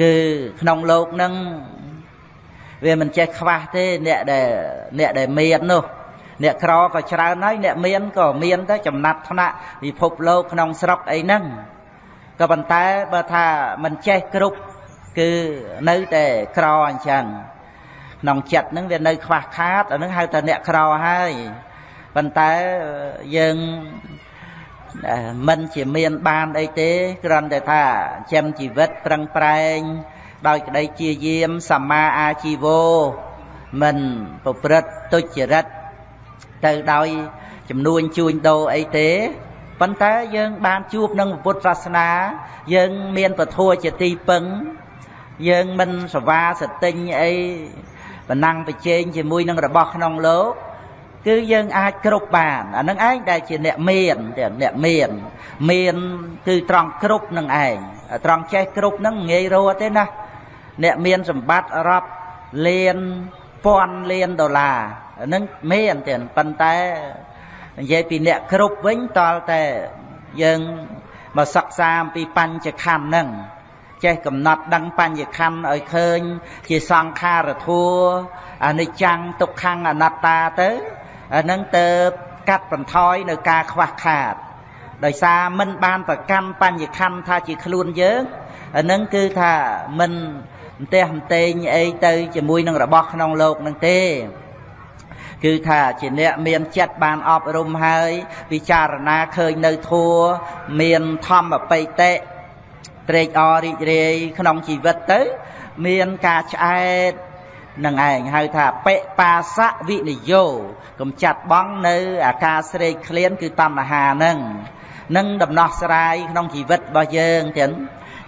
គឺក្នុងលោកនឹងវាមិនចេះខ្វះទេអ្នកដែលអ្នកដែលមាននោះអ្នកក្រក៏ច្រើនហើយអ្នកមានក៏មានទៅចំណាត់ថ្នាក់ពិភពលោកក្នុងស្រុកអីហ្នឹងក៏ប៉ុន្តែបើថាមិនចេះគ្រប់គឺនៅតែក្រអញ្ចឹងក្នុងចិត្តហ្នឹងវានៅខ្វះខាតអាហ្នឹងហៅថាអ្នកក្រហើយប៉ុន្តែយើង មិនជាមានបានអីទេគ្រាន់តែថាចិញ្ចឹមជីវិតប្រឹងប្រែង ដោយក្តីជាយាមសម្មាអាជីវោមិនប្រព្រឹត្តទុច្ចរិតទៅដោយចំនួនជួញដូរអីទេប៉ុន្តែយើងបានជួបនឹងពុទ្ធសាសនា យើងមានពធัวជាទីពឹង យើងមិនសវាសតិញអីបណ្ណាំងប្រជែងជាមួយនឹងរបស់ក្នុងលោក គឺយើងអាចគ្រប់បានអានឹងឯងដែលជាអ្នកមានទៀតអ្នកមាន មានគឺត្រង់គ្រប់នឹងឯងត្រង់ចេះគ្រប់នឹងងាយរត់ទេណាអ្នកមានសម្បត្តិរាប់លានពាន់លានដុល្លារនឹងមានទៀតប៉ុន្តែនិយាយពីអ្នកគ្រប់វិញតលតែយើងមកសិក្សាអំពីបញ្ចខណ្ឌហ្នឹងចេះកំណត់ដឹងបញ្ញខណ្ឌឲ្យឃើញ ជាសង្ខារធัวអនិច្ចំទុក្ខំអនត្តាទៅ អាហ្នឹងទៅកាត់បន្ថយនៅការខ្វះខាត ដោយសារមិនបានប្រកម្មបញ្ញខੰថាជាខ្លួនយើងអាហ្នឹងគឺថាមិនម្ទេះម្ទេងអីទៅជាមួយនឹងរបស់ក្នុងលោកហ្នឹងទេ គឺថាជាអ្នកមានចិត្តបានអប់រំហើយពិចារណាឃើញនៅធัวមានធម្មបិតិត្រេកអររីករាយក្នុងជីវិតទៅ មានការឆ្អែត នឹងឯងហៅថាបិបាសៈវិនិយោកំចាត់បងនៅអាការស្រេកឃ្លានគឺតណ្ហានឹងនឹងដំណោះស្រាយក្នុងជីវិតរបស់យើងទាំង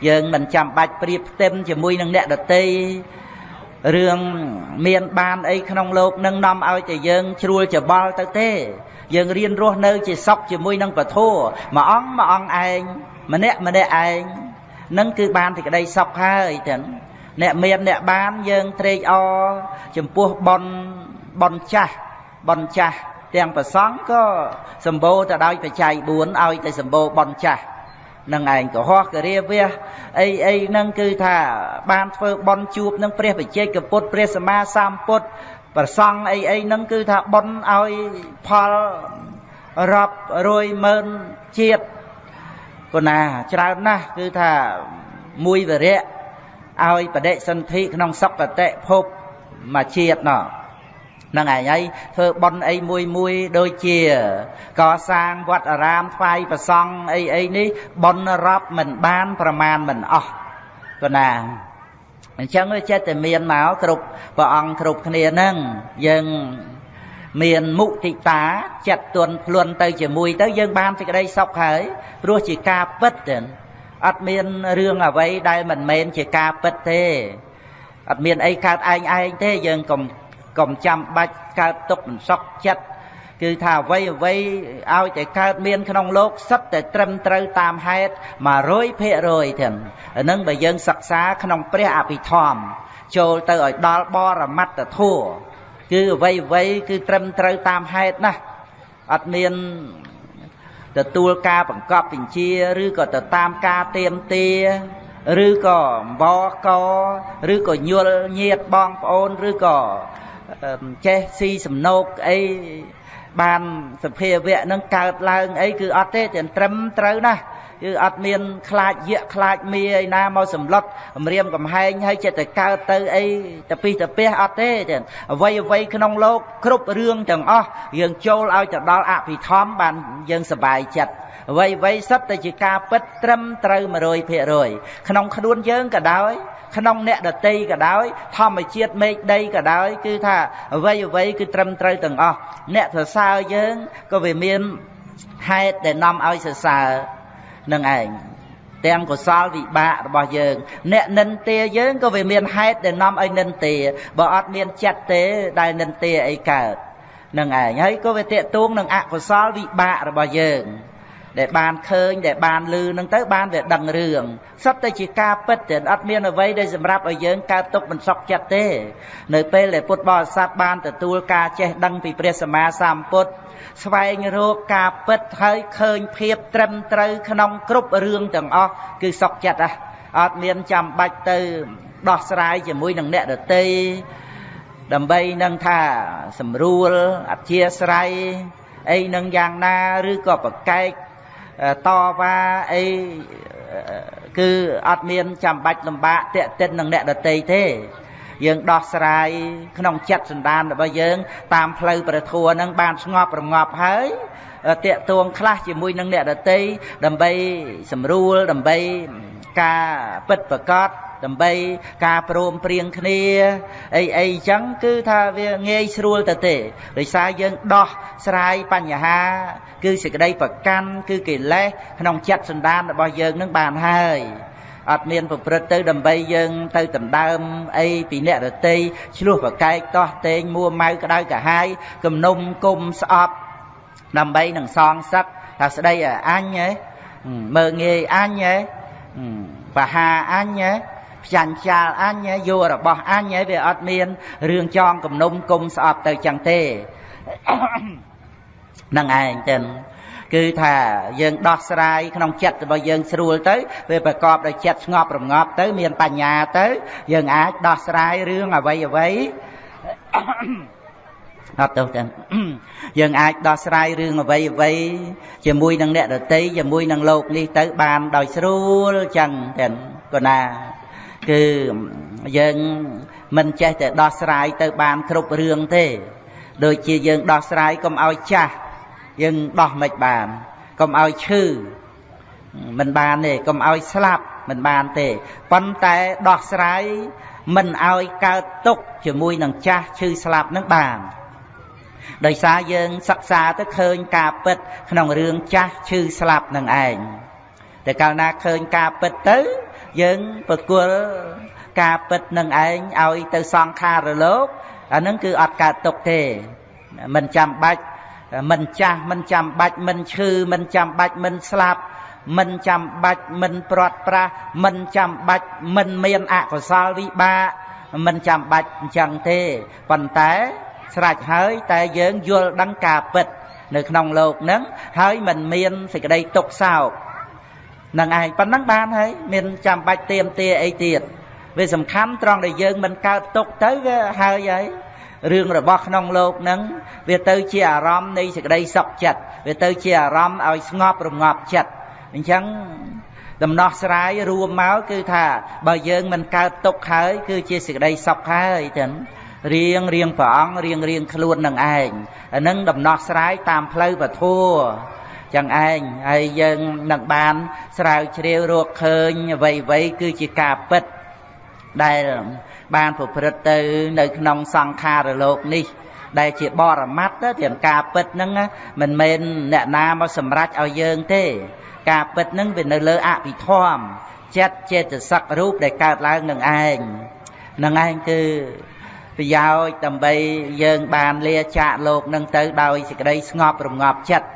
យើងមិនចាំបាច់ប្រៀបផ្ទឹមជាមួយនឹងអ្នកដតីរឿងមានបានអីក្នុងលោកនឹងនាំឲ្យតែយើងជ្រួលច្បល់ទៅទេ យើងរៀនរស់នៅជាសុខជាមួយនឹងពធមួយអង្គមួយអង្គឯងម្នាក់ម្នាក់ឯងនឹងគឺបានសេចក្តីសុខហើយទាំង អ្នកមានអ្នកបានយើងត្រេកអរចំពោះប៉ុនប៉ុនចាស់ប៉ុនចាស់ទាំងប្រសង់ក៏សម្បូរទៅដោយបច្ច័យ4ឲ្យតែសម្បូរប៉ុនចាស់នឹងឯងកុហកករាវះអីអីហ្នឹងគឺថាបានធ្វើបន់ជួបនឹងព្រះបច្ចេកពុទ្ធព្រះសម្មាសម្ពុទ្ធប្រសង់អីអីហ្នឹងគឺថាបន់ឲ្យផលរាប់រយម៉ឺនជាតិប៉ុណ្ណាច្រើនណាស់គឺថាមួយវរៈ ឲ្យបដិសន្ធិក្នុងសុគតិភពមួយជាតិណោះហ្នឹងឯងហើយធ្វើប៉ុនអីមួយមួយដូចជា កសាងវត្តអារាមថ្វាយប្រសង់អីអីនេះប៉ុនរាប់មិនបានប្រមាណមិនអស់ក៏ណាអញ្ចឹងវាចិត្តតែមានមកគ្រប់ព្រះអង្គគ្រប់គ្នាហ្នឹងយើងមានមុទិតាចិត្តទន់ភ្លន់ទៅជាមួយទៅយើងបានសេចក្តីសុខហើយព្រោះជាការពិតទេ អត់មានរឿងអ្វីដែលមិនមែនជាការពិតទេអត់មានអីកើតឯងឯងទេយើងកុំកុំចាំបាច់កើតទុកមិនសក់ចិត្តគឺថាអ្វីអ្វីឲ្យតែកើតមានក្នុងโลกសិតតែត្រឹមត្រូវតាមហេតុ100%ទាំងហ្នឹងបើយើងសិក្សាក្នុងព្រះអភិធម្មចូលទៅឲ្យដល់បរមត្តធัวគឺអ្វីអ្វីគឺត្រឹមត្រូវតាមហេតុណាអត់មាន ទទួលការបង្កប់បញ្ជាឬក៏ទៅតាមការទៀមទាឬក៏អង្វរកឬក៏ញុលញាតបងប្អូនឬក៏ចេះស៊ីសំណោកអីបានសភាវៈនឹងកើតឡើងអីគឺអត់ទេតែត្រឹមត្រូវណាស់ គឺអត់មានខ្លាចយៈខ្លាចមីឯណាមកសម្លុតអំរាមកំហែងហើយចិត្តតែកើតទៅអីតពីតពះអត់ទេចឹងអ្វីអ្វីក្នុងលោកគ្រប់រឿងទាំងអស់យើងចូលឲ្យទៅដល់អភិធម្មបានយើងសប្បាយចិត្តអ្វីអ្វីសិតតែជាការពិតត្រឹមត្រូវ100%ក្នុងខ្លួនយើងក៏ដោយក្នុងអ្នកដតីក៏ដោយធម្មជាតិមេឃដីក៏ដោយគឺថាអ្វីអ្វីគឺត្រឹមត្រូវទាំងអស់អ្នកសរសើរយើងក៏វាមានហេតុដែលនាំឲ្យសរសើរ នឹងឯងទាំងកុសលវិបាករបស់យើង អ្នកនិន្ទាយើងក៏វាមានហេតុដែលនាំឲ្យនិន្ទាបើអត់មានចិត្តទេដែលនិន្ទាអីកើតនឹងឯងហើយក៏វាតេតួងនឹងអកុសលវិបាករបស់យើង ដែលបានឃើញដែលបានឮនឹងទៅបានវាដឹងរឿងសុទ្ធតែជាការពិតទេអត់មានអ្វីដែលសម្រាប់ឲ្យយើងកើតទុកមិនសុខចិត្តទេ នៅពេលដែលពុទ្ធបរិស័ទបានទទួលការចេះដឹងពីព្រះសម្មាសម្ពុទ្ធស្វែងរកការពិតហើយឃើញភាពត្រឹមត្រូវក្នុងគ្រប់រឿងទាំងអស់គឺសុខចិត្តហ่ะអត់មានចាំបាច់ទៅដោះស្រាយជាមួយនឹងអ្នកដតីដើម្បីនឹងថាសម្រួលអធិស្ស្រ័យអីនឹងយ៉ាងណាឬក៏ប្រកែក តវ៉ាអីគឺអត់មានចាំបាច់លំបាកតេតិននឹងអ្នកដតីទេ យើងដោះស្រាយក្នុងចិត្តសន្តានរបស់យើង តាមផ្លូវព្រះធម៌នឹងបានស្ងប់រងាប់ហើយតេតួងខ្លះជាមួយនឹងអ្នកដតីដើម្បី សម្រួលដើម្បីការពិតប្រកប ដើម្បីការព្រមព្រៀងគ្នាអីអីចឹងគឺថាវាងាយស្រួលទៅទេដោយសារយើងដោះស្រាយបញ្ហា គឺសេចក្តីប្រកាន់គឺកិលេសក្នុងចិត្តសន្តានរបស់យើងនឹងបានហើយអត់មានប្រព្រឹត្តទៅដើម្បីយើងទៅដណ្ដើមអីពីអ្នករតីឆ្លោះប្រកែកតោះតេងមួម៉ៅក្តៅកាហាយគំនុំគុំស្អប់ដើម្បីនឹងសងសឹកថាស្ដីឲ្យអញហ៎មើងងាយអញហ៎បហាអញហ៎ ផ្ចាញ់ចាលអញយករបស់អញហើយវាអត់មានរឿងចងគំនុំគុំស្អប់ទៅចឹងទេនឹងឯងទៅគឺថាយើងដោះស្រាយក្នុងចិត្តរបស់យើងស្រួលទៅវាប្រកបដោយចិត្តស្ងប់រងាប់ទៅ មានបញ្ញាទៅ យើងអាចដោះស្រាយរឿងអ្វីអ្វីអត់ទៅទាំងយើងអាចដោះស្រាយរឿងអ្វីអ្វីជាមួយនឹងអ្នកដតីជាមួយនឹងលោកនេះទៅបានដោយស្រួលចឹងទាំងកណា គឺយើងមិនចេះតែដោះស្រាយទៅបានគ្រប់រឿងទេ ដូចជាយើងដោះស្រាយកុំឲ្យចាស់យើងដោះមិនបានកុំឲ្យឈឺមិនបានទេកុំឲ្យស្លាប់មិនបានទេប៉ុន្តែដោះស្រាយមិនឲ្យកើតទុកជាមួយនឹងចាស់ឈឺស្លាប់នឹងបានដោយសារយើងសិក្សាទៅឃើញការពិត ក្នុងរឿងចាស់ឈឺស្លាប់នឹងឯងតែកាលណាឃើញការពិតទៅ យើងប្រគល់ការពិតនឹងឯងឲ្យទៅសង្ខារលោកអានឹងគឺអត់កើតទុកទេមិនចាំបាច់មិនចាស់មិនចាំបាច់មិនឈឺមិនចាំបាច់មិនស្លាប់មិនចាំបាច់មិនព្រាត់ប្រាសមិនចាំបាច់មិនមានអកុសលវិបាកមិនចាំបាច់អញ្ចឹងទេប៉ុន្តែស្រេចហើយតែយើងយល់ដឹងការពិត នៅក្នុងលោកហ្នឹងហើយមិនមានសេចក្តីទុកសោក នឹងឯងប៉ុណ្ណឹងបានហើយមានចាំបាច់ទៀមទាអីទៀតវាសំខាន់ត្រង់ដែលយើងមិនកើតទុកទៅវាហើយហើយរឿងរបស់ក្នុងលោកហ្នឹងវាទៅជាអារម្មណ៍នៃសេចក្តីសុខចិត្តវាទៅជាអារម្មណ៍ឲ្យស្ងប់រងាប់ចិត្តអញ្ចឹងដំណោះស្រាយរួមមកគឺថាបើយើងមិនកើតទុកហើយ គឺជាសេចក្តីសុខហើយចឹងរៀងរៀងព្រះអង្គរៀងរៀងខ្លួននឹងឯងអានឹងដំណោះស្រាយតាមផ្លូវពធัว ចឹងឯងហើយយើងនឹងបានស្រាវជ្រាវរកឃើញអ្វីអ្វីគឺជាការពិតដែលបានប្រព្រឹត្តទៅនៅក្នុងសង្ខារលោកនេះដែលជាបរមត្តទាំងការពិតហ្នឹងមិនមែនអ្នកណាមកសម្រេចឲ្យយើងទេ ការពិតហ្នឹងវានៅលើអភិធម្មចិត្តចេតសិករូបដែលកើតឡើងនឹងឯងនឹងឯងគឺប្រយោជន៍ដើម្បីយើងបានលាចាកលោកនឹងទៅដោយសេចក្តីស្ងប់រងាប់ចិត្ត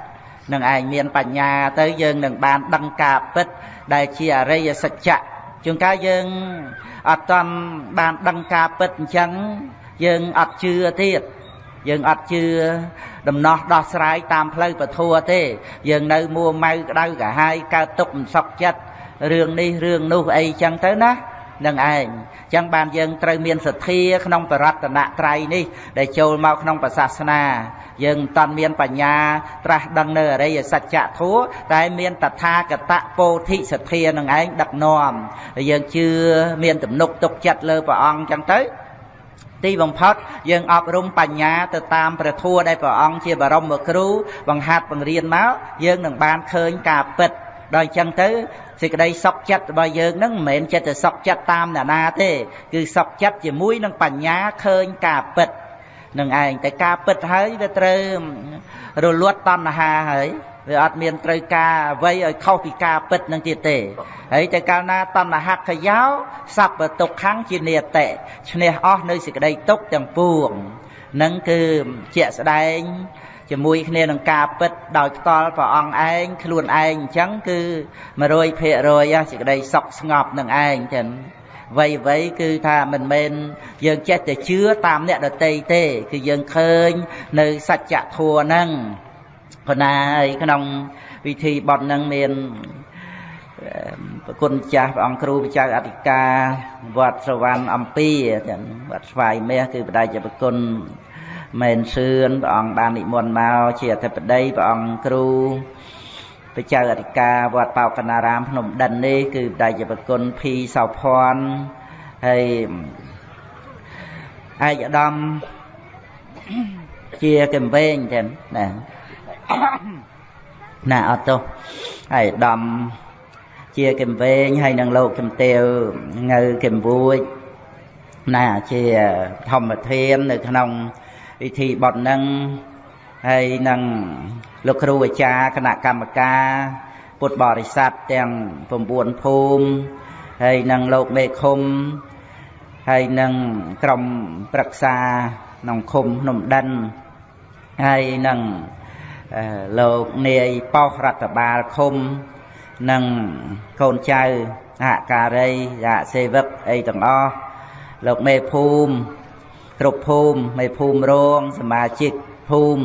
នឹងឯងមានបញ្ញាទៅយើងនឹងបានដឹងការពិត ដែលជាអរិយសច្ចៈជួនកាលយើងអត់តាន់បានដឹងការពិតអញ្ចឹងយើងអត់ជឿទៀតយើងអត់ជឿដំណោះដោះស្រាយតាមផ្លូវពធទេ យើងនៅមួម៉ៅក្តៅកាហាយកើតទុកមិនសុខចិត្តរឿងនេះរឿងនោះអីចឹងទៅណា នឹងឯងចឹងបានយើងត្រូវមានសទ្ធាក្នុងបរតនត្រ័យនេះ ដែលចូលមកក្នុងប្រសាសនា យើងមិនតាន់មានបញ្ញា ត្រាស់ដឹងនៅអរិយសច្ចធัวតែមានតថាគតពោធិសទ្ធានឹងឯងដឹកនាំយើងជឿមានទំនុកទុកចិត្តលើព្រះអង្គចឹងទៅទីបំផុតយើងអប់រំបញ្ញាទៅតាមព្រះធัวដែលព្រះអង្គជាបរមគ្រូបង្ហាត់បង្រៀនមកយើងនឹងបានឃើញការពិត ដល់អញ្ចឹងទៅសេចក្តីសុខចិត្តរបស់យើងនឹងមិនមែនចិត្តតែសុខចិត្តតាមអ្នកណាទេ គឺសុខចិត្តជាមួយនឹងបញ្ញាឃើញការពិតនឹងឯងតែការពិតហើយវាត្រូវរលត់តណ្ហាហើយវាអត់មានត្រូវការអ្វីឲ្យខុសពីការពិតនឹងទៀតទេហើយតែកាលណាតណ្ហខយោសัพពទុក្ខំជានិតិឈ្នះអស់នៅសេចក្តីទុក្ខទាំងពួងនឹងគឺជាក់ស្ដែង ជាមួយគ្នានឹងការពិតដោយផ្ទាល់ព្រះអង្គឯងខ្លួនឯងអញ្ចឹងគឺ100%សេចក្តីសុខស្ងប់នឹងឯងចឹងវ័យវ័យគឺថាមិនមែនយើងចេះតែជឿតាមអ្នកដតីទេ គឺយើងឃើញនៅសច្ចធម៌ហ្នឹងប៉ុន្តែក្នុងវិធីបត់ហ្នឹងមានប្រគុណចាស់ព្រះអង្គគ្រូព្រះចៅអធិការវត្តស្រវ័នអំពីវត្តស្វាយមាសគឺបដិជាប្រគុណ មែនសឿនព្រះអង្គបាននិមន្តមកជាអធិបតីព្រះអង្គគ្រូព្រះចៅអធិការវត្តបោកណារាមភ្នំដិននេះគឺបដិជាប្រគុណភីសោភ័ណ្ឌហើយឯកឧត្តមជាកំវែងចឹងណាណាអត់ទោះហើយឧត្តមជាកំវែងហើយនឹងលោកជំទាវងើកំវួចណាជាធម្មធាននៅក្នុង ពិធីបត់នឹងហើយនឹងលោកគ្រូអាចារ្យគណៈកម្មការ ពុទ្ធបរិស័ទទាំង9ភូមិហើយនឹងលោកមេឃុំហើយនឹងក្រុមប្រឹក្សាក្នុងឃុំភ្នំដិនហើយនឹងលោកនាយប៉ោះរដ្ឋបាលឃុំនិងកូនចៅសហការីសហសេវកអីទាំងអស់លោកមេភូមិ គ្រប់ភូមិមេភូមិរងសមាជិកភូមិ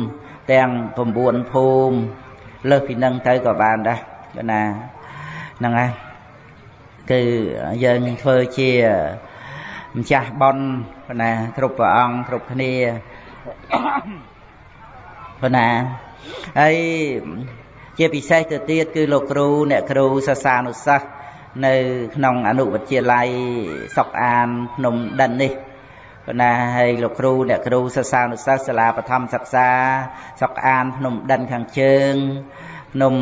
ទាំង9ភូមិលើសពីនឹងទៅក៏បានដែរគឺណាហ្នឹងហើយគឺយើងធ្វើជាម្ចាស់បនណាគ្រប់ព្រះអង្គគ្រប់គ្នាប៉ុណ្ណាហើយជាពិសេសទៅទៀតគឺលោកគ្រូអ្នកគ្រូសាសានុសិស្សនៅក្នុងអនុវិទ្យាល័យសុកអានភ្នំដិននេះ ប៉ុន្តែហើយលោកគ្រូអ្នកគ្រូសិស្សានុសិស្សសាលាបឋមសិក្សាសុកអានភ្នំដិនខាងជើងភ្នំ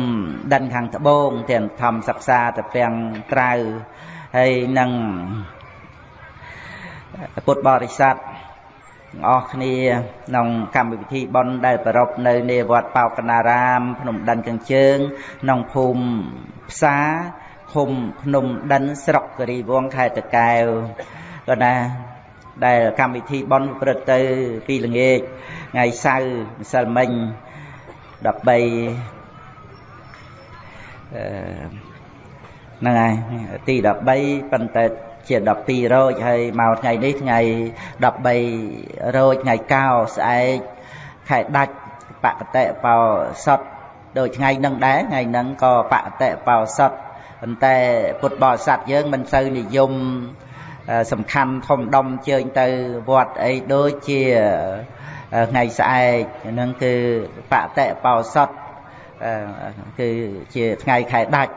ដិនខាងត្បូងទាំងធម្មសិក្សាទៅពាំងក្រៅហើយនឹងពុទ្ធបរិស័ទទាំងអស់គ្នាក្នុងកម្មវិធីបុណ្យដែលប្រពនៅនៃវត្តបោកណារាម ភ្នំដិនខាងជើងក្នុងភូមិផ្សារឃុំភ្នំដិនស្រុកគិរីវងខេត្តតាកែវក៏ណា ដែលកម្មវិធីបុណ្យប្រព្រឹត្តទៅពីល្ងាចថ្ងៃសៅរ៍ម្សិលមិញ13អឺហ្នឹងហើយទី13ប៉ុន្តែជា12រោចហើយមកថ្ងៃនេះថ្ងៃ13រោចថ្ងៃកោស្អែកខែដាច់បកតិបោសុតដូចថ្ងៃនឹងដែរថ្ងៃនឹងក៏បកតិបោសុតប៉ុន្តែពុទ្ធបរិស័ទយើងមិនសូវនិយម សំខាន់ធំដុំជើញទៅវត្តអីដូចជាថ្ងៃស្អែកហ្នឹងគឺបតិបោសុតគឺជាថ្ងៃខែដាច់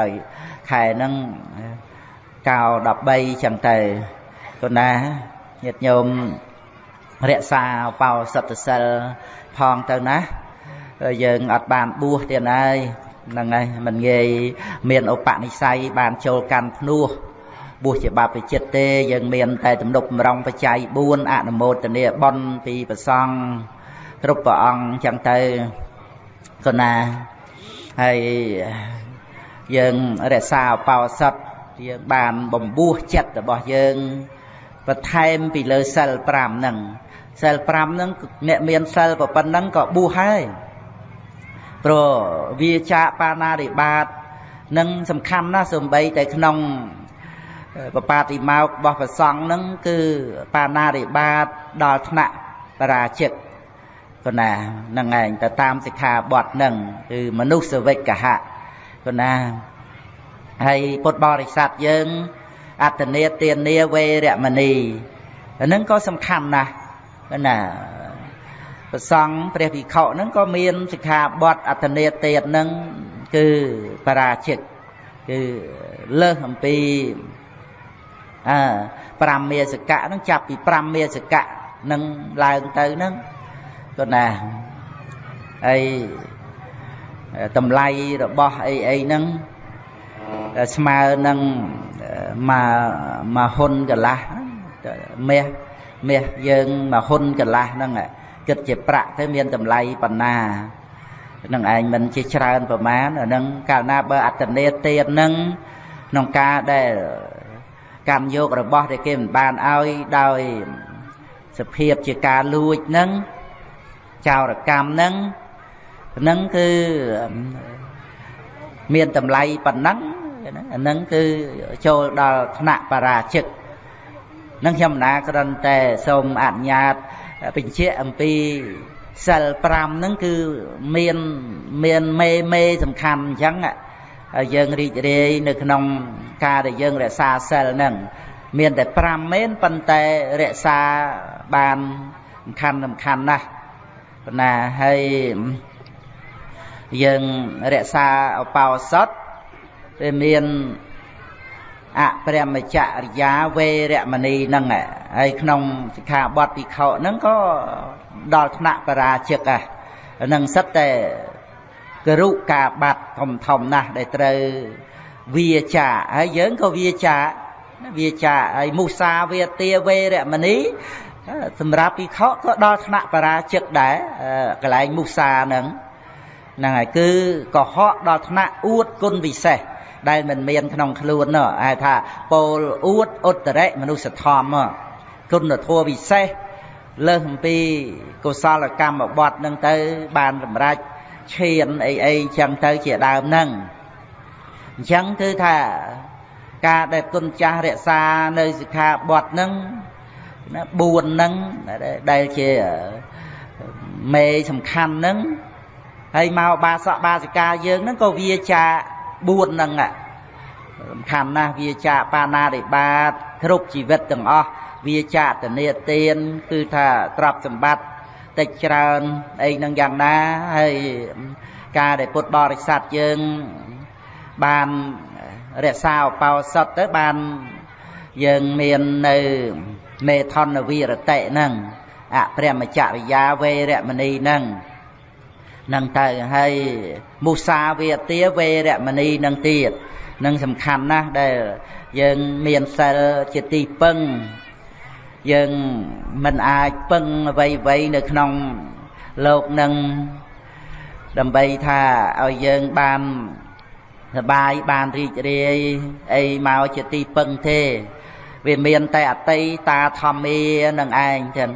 ដោយខែហ្នឹងកោ13ចឹងទៅគណាញាតិញោមរក្សាបោសុទ្ធសិលផងទៅណាយើងអត់បានបួសទៀតហើយហ្នឹងហើយមិនងាយមានឧបនិស្ស័យបានចូលកាន់ភ្នោះ បួសជាបព្វជិតទេយើងមានតែទំនុកម្រងបច្ច័យ4អនុមោទនាបុណ្យពីប្រសង់គ្រប់ព្រះអង្គចឹងទៅកណាហើយយើងរក្សាបោសុទ្ធយើងបានបំពោះចិត្តរបស់យើងបន្ថែមពីលើសិល5ហ្នឹងសិល5ហ្នឹងអ្នកមានសិលប៉ុណ្ណឹងក៏បួសហើយព្រោះវាចាកបាណារិបាតនឹងសំខាន់ណាស់សំបីតែក្នុង បបាតិមោករបស់ព្រះសង្ឃហ្នឹងគឺបាណារិបាតដល់ថ្នាក់បរាជិកគណាហ្នឹងឯងទៅតាមសិក្ខាបទហ្នឹងគឺមនុស្សវិកហៈគណាហើយពុទ្ធបរិស័ទយើងអត្តនេទានាវេរមណីហ្នឹងក៏សំខាន់ណាស់ណាប្រសង់ព្រះភិក្ខុហ្នឹងក៏មានសិក្ខាបទអត្តនេទានហ្នឹងគឺបរាជិកគឺលើសអំពី អើ5មេសកៈហ្នឹងចាប់ពី5មេសកៈនឹងឡើងទៅហ្នឹងក៏ណាហើយតម្លៃរបស់អីអីហ្នឹងស្មើនឹងមកមកហ៊ុនកន្លះមាសមាសយើងមកហ៊ុនកន្លះហ្នឹងគិតជាប្រាក់ទៅមានតម្លៃប៉ុណ្ណានឹងឯងមិនជាច្រើនប្រមាណអានឹងកាលណាបើអត្តនេទៀតនឹងក្នុងការដែល កម្មយករបស់ដែលគេមិនបានឲ្យដោយសភាពជាការលួចនឹងចោរកម្មនឹងនឹងគឺមានតម្លៃប៉ុណ្ណឹងអានឹងគឺចូលដល់ថ្នាក់បរាជិកនឹងខ្ញុំណាគ្រាន់តែសូមអនុញ្ញាតបញ្ជាក់អំពីសិល5ហ្នឹងគឺមានមានមេមេសំខាន់អញ្ចឹង ហើយយើងរីករាយនៅក្នុងការដែលយើងរក្សាសិលហ្នឹងមានតែ5មែនប៉ុន្តែរក្សាបានសំខាន់សំខាន់ណាស់ប៉ុន្តែហើយយើងរក្សាឧបោសថវាមានអព្រមចរិយាវេរមណីហ្នឹងហើយក្នុងសិក្ខាបទពិខុហ្នឹងក៏ដល់ថ្នាក់បរាជិកហ្នឹងសិតតែ គរុការបាត់ធំធំណាស់ដែលត្រូវវាចាហើយយើងក៏វាចាវាចាហើយមុសាវាទាវេរមណីសម្រាប់ពិខុក៏ដល់ថ្នាក់បរាជិកដែរកន្លែងមុសាហ្នឹងហ្នឹងហើយគឺកុហកដល់ថ្នាក់អួតគុណវិសេសដែលមិនមានក្នុងខ្លួននោះហៅថាពោលអួតឧត្តរិមនុស្សធម៌គុណធម៌វិសេសលើសអំពីកុសលកម្មបត្តិនឹងទៅបានសម្រេច ឈានអីអីចឹងទៅជាដើមហ្នឹងអញ្ចឹងគឺថាការដែលគុណចាស់រក្សានៅសិក្ខាបទហ្នឹងណា4ហ្នឹងដែលជាមេសំខាន់ហ្នឹងហើយមកបាសកបាសិកាយើងហ្នឹងក៏វាចា4ហ្នឹងសំខាន់ណាស់វាចាបាណារិបាតគ្រប់ជីវិតទាំងអស់វាចាតនេទាន គឺថាទ្រព្យសម្បត្តិ តិចច្រើនអីនឹងយ៉ាងណាហើយការដែលពុទ្ធបរិស័ទយើងបានរក្សាឧបោសថទៅបានយើងមាននៅមេថនវីរតិហ្នឹងអព្រមចរិយាវេរមណីហ្នឹងនឹងទៅហើយមុសាវាទាវេរមណីនឹងទៀតនឹងសំខាន់ណាស់ដែលយើងមានសិលជាទីពឹង យើងមិនអាចពឹងអ្វីអ្វីនៅក្នុងលោកនឹងដើម្បីថាឲ្យយើងបានសបាយបានរីករាយអីមកជាទីពឹងទេវាមានតែអតីតាធម្មានឹងឯងចឹង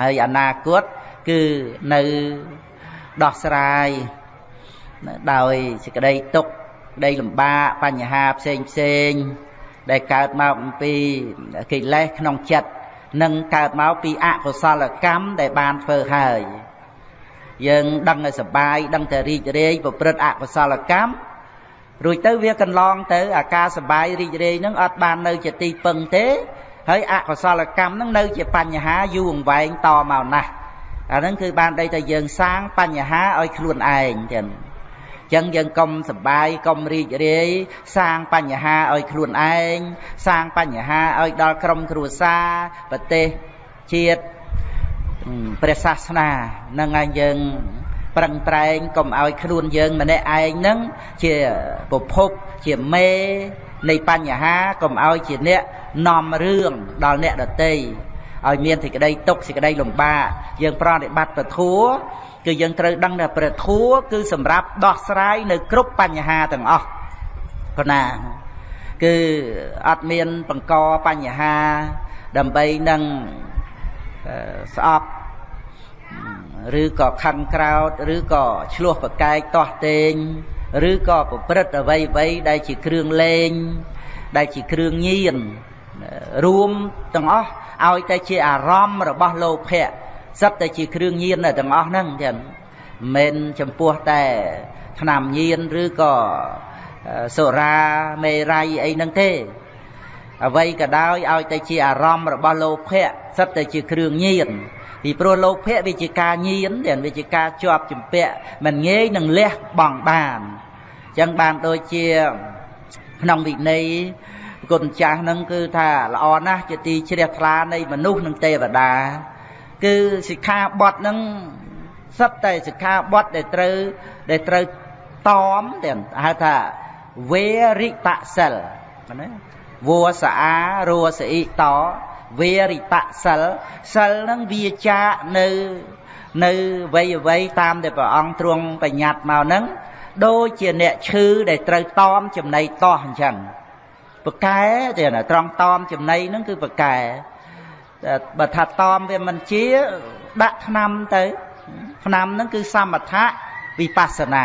ហើយអនាគតគឺនៅដោះស្រាយដោយសេចក្តីទុក្ខក្តីលំបាកបញ្ហាផ្សេងផ្សេងដែលកើតមកអំពីកិលេសក្នុងចិត្ត នឹងកើតមកពីអកុសលកម្មដែលបានធ្វើហើយយើងដឹងឲ្យសបាយដឹងតែរីករាយប្រព្រឹត្តអកុសលកម្មរួចទៅវាកន្លងទៅអាការសបាយរីករាយនឹងអត់បាននៅជាទីពឹងទេហើយអកុសលកម្មនឹងនៅជាបញ្ហាយូរអង្វែងតមកណាស់អាហ្នឹងគឺបានដីតែយើងសាងបញ្ហាឲ្យខ្លួនឯងចឹង ចឹងយើងកុំសបាយកុំរីករាយសាងបញ្ហាឲ្យខ្លួនឯងសាងបញ្ហាឲ្យដល់ក្រុមគ្រួសារប្រទេសជាតិព្រះសាសនានឹងឯងយើងប្រឹងប្រែងកុំឲ្យខ្លួនយើងម្នាក់ឯងនឹងជាប្រភពជាមេនៃបញ្ហាកុំឲ្យជាអ្នកនាំរឿងដល់អ្នកដទៃឲ្យមានសេចក្តីទុកសេចក្តីលំបាកយើងប្រតិបត្តិពធัว គឺយើងត្រូវដឹងថាព្រះធัวគឺសម្រាប់ដោះស្រាយនៅគ្រប់បញ្ហាទាំងអស់ប៉ុណ្ណាគឺអត់មានបង្កបញ្ហាដើម្បីនឹងស្អប់ឬក៏ខឹងក្រោតឬក៏ឆ្លោះប្រកែកតោះតេងឬក៏ប្រព្រឹត្តអ្វីអ្វីដែលជាគ្រឿងលេង ដែលជាគ្រឿងញៀនរួមទាំងអស់ឲ្យតែជាអារម្មណ៍របស់លោភៈ សិតតែជាគ្រឿងញៀនទាំងអស់ហ្នឹងចឹងមិនចំពោះតែថ្នាំញៀនឬក៏សុរាមេរ័យអីហ្នឹងទេអ្វីក៏ដោយឲ្យតែជាអារម្មណ៍របស់លោភៈសិតតែជាគ្រឿងញៀនពីព្រោះលោភៈវាជាការញៀនទាំងវាជាការជាប់ជំពាក់មិនងាយនឹងលះបង់បានអញ្ចឹងបានដូចជាក្នុងវិន័យគុណចាស់ហ្នឹងគឺថាល្អណាស់ជាទីជ្រះថ្លានៃមនុស្សនិងទេវតា គឺសិក្ខាបទហ្នឹងសត្វតែសិក្ខាបទដែលត្រូវដែលត្រូវតមតែហៅថាវេរិតសិលណាវោសារោសអ៊ីតវេរិតសិលសិលហ្នឹងវាចានៅនៅវ័យអ្វីតាមដែលព្រះអង្គទ្រង់បញ្ញត្តិមកហ្នឹងដូចជាអ្នកឈឺដែលត្រូវតមចំណៃតោះអញ្ចឹងប្រកែទៀតត្រង់តอมចំណីហ្នឹងគឺប្រកែ បើថាតอมវាមិនជាដាក់ឆ្នាំទៅឆ្នាំហ្នឹងគឺសមថៈវិបស្សនា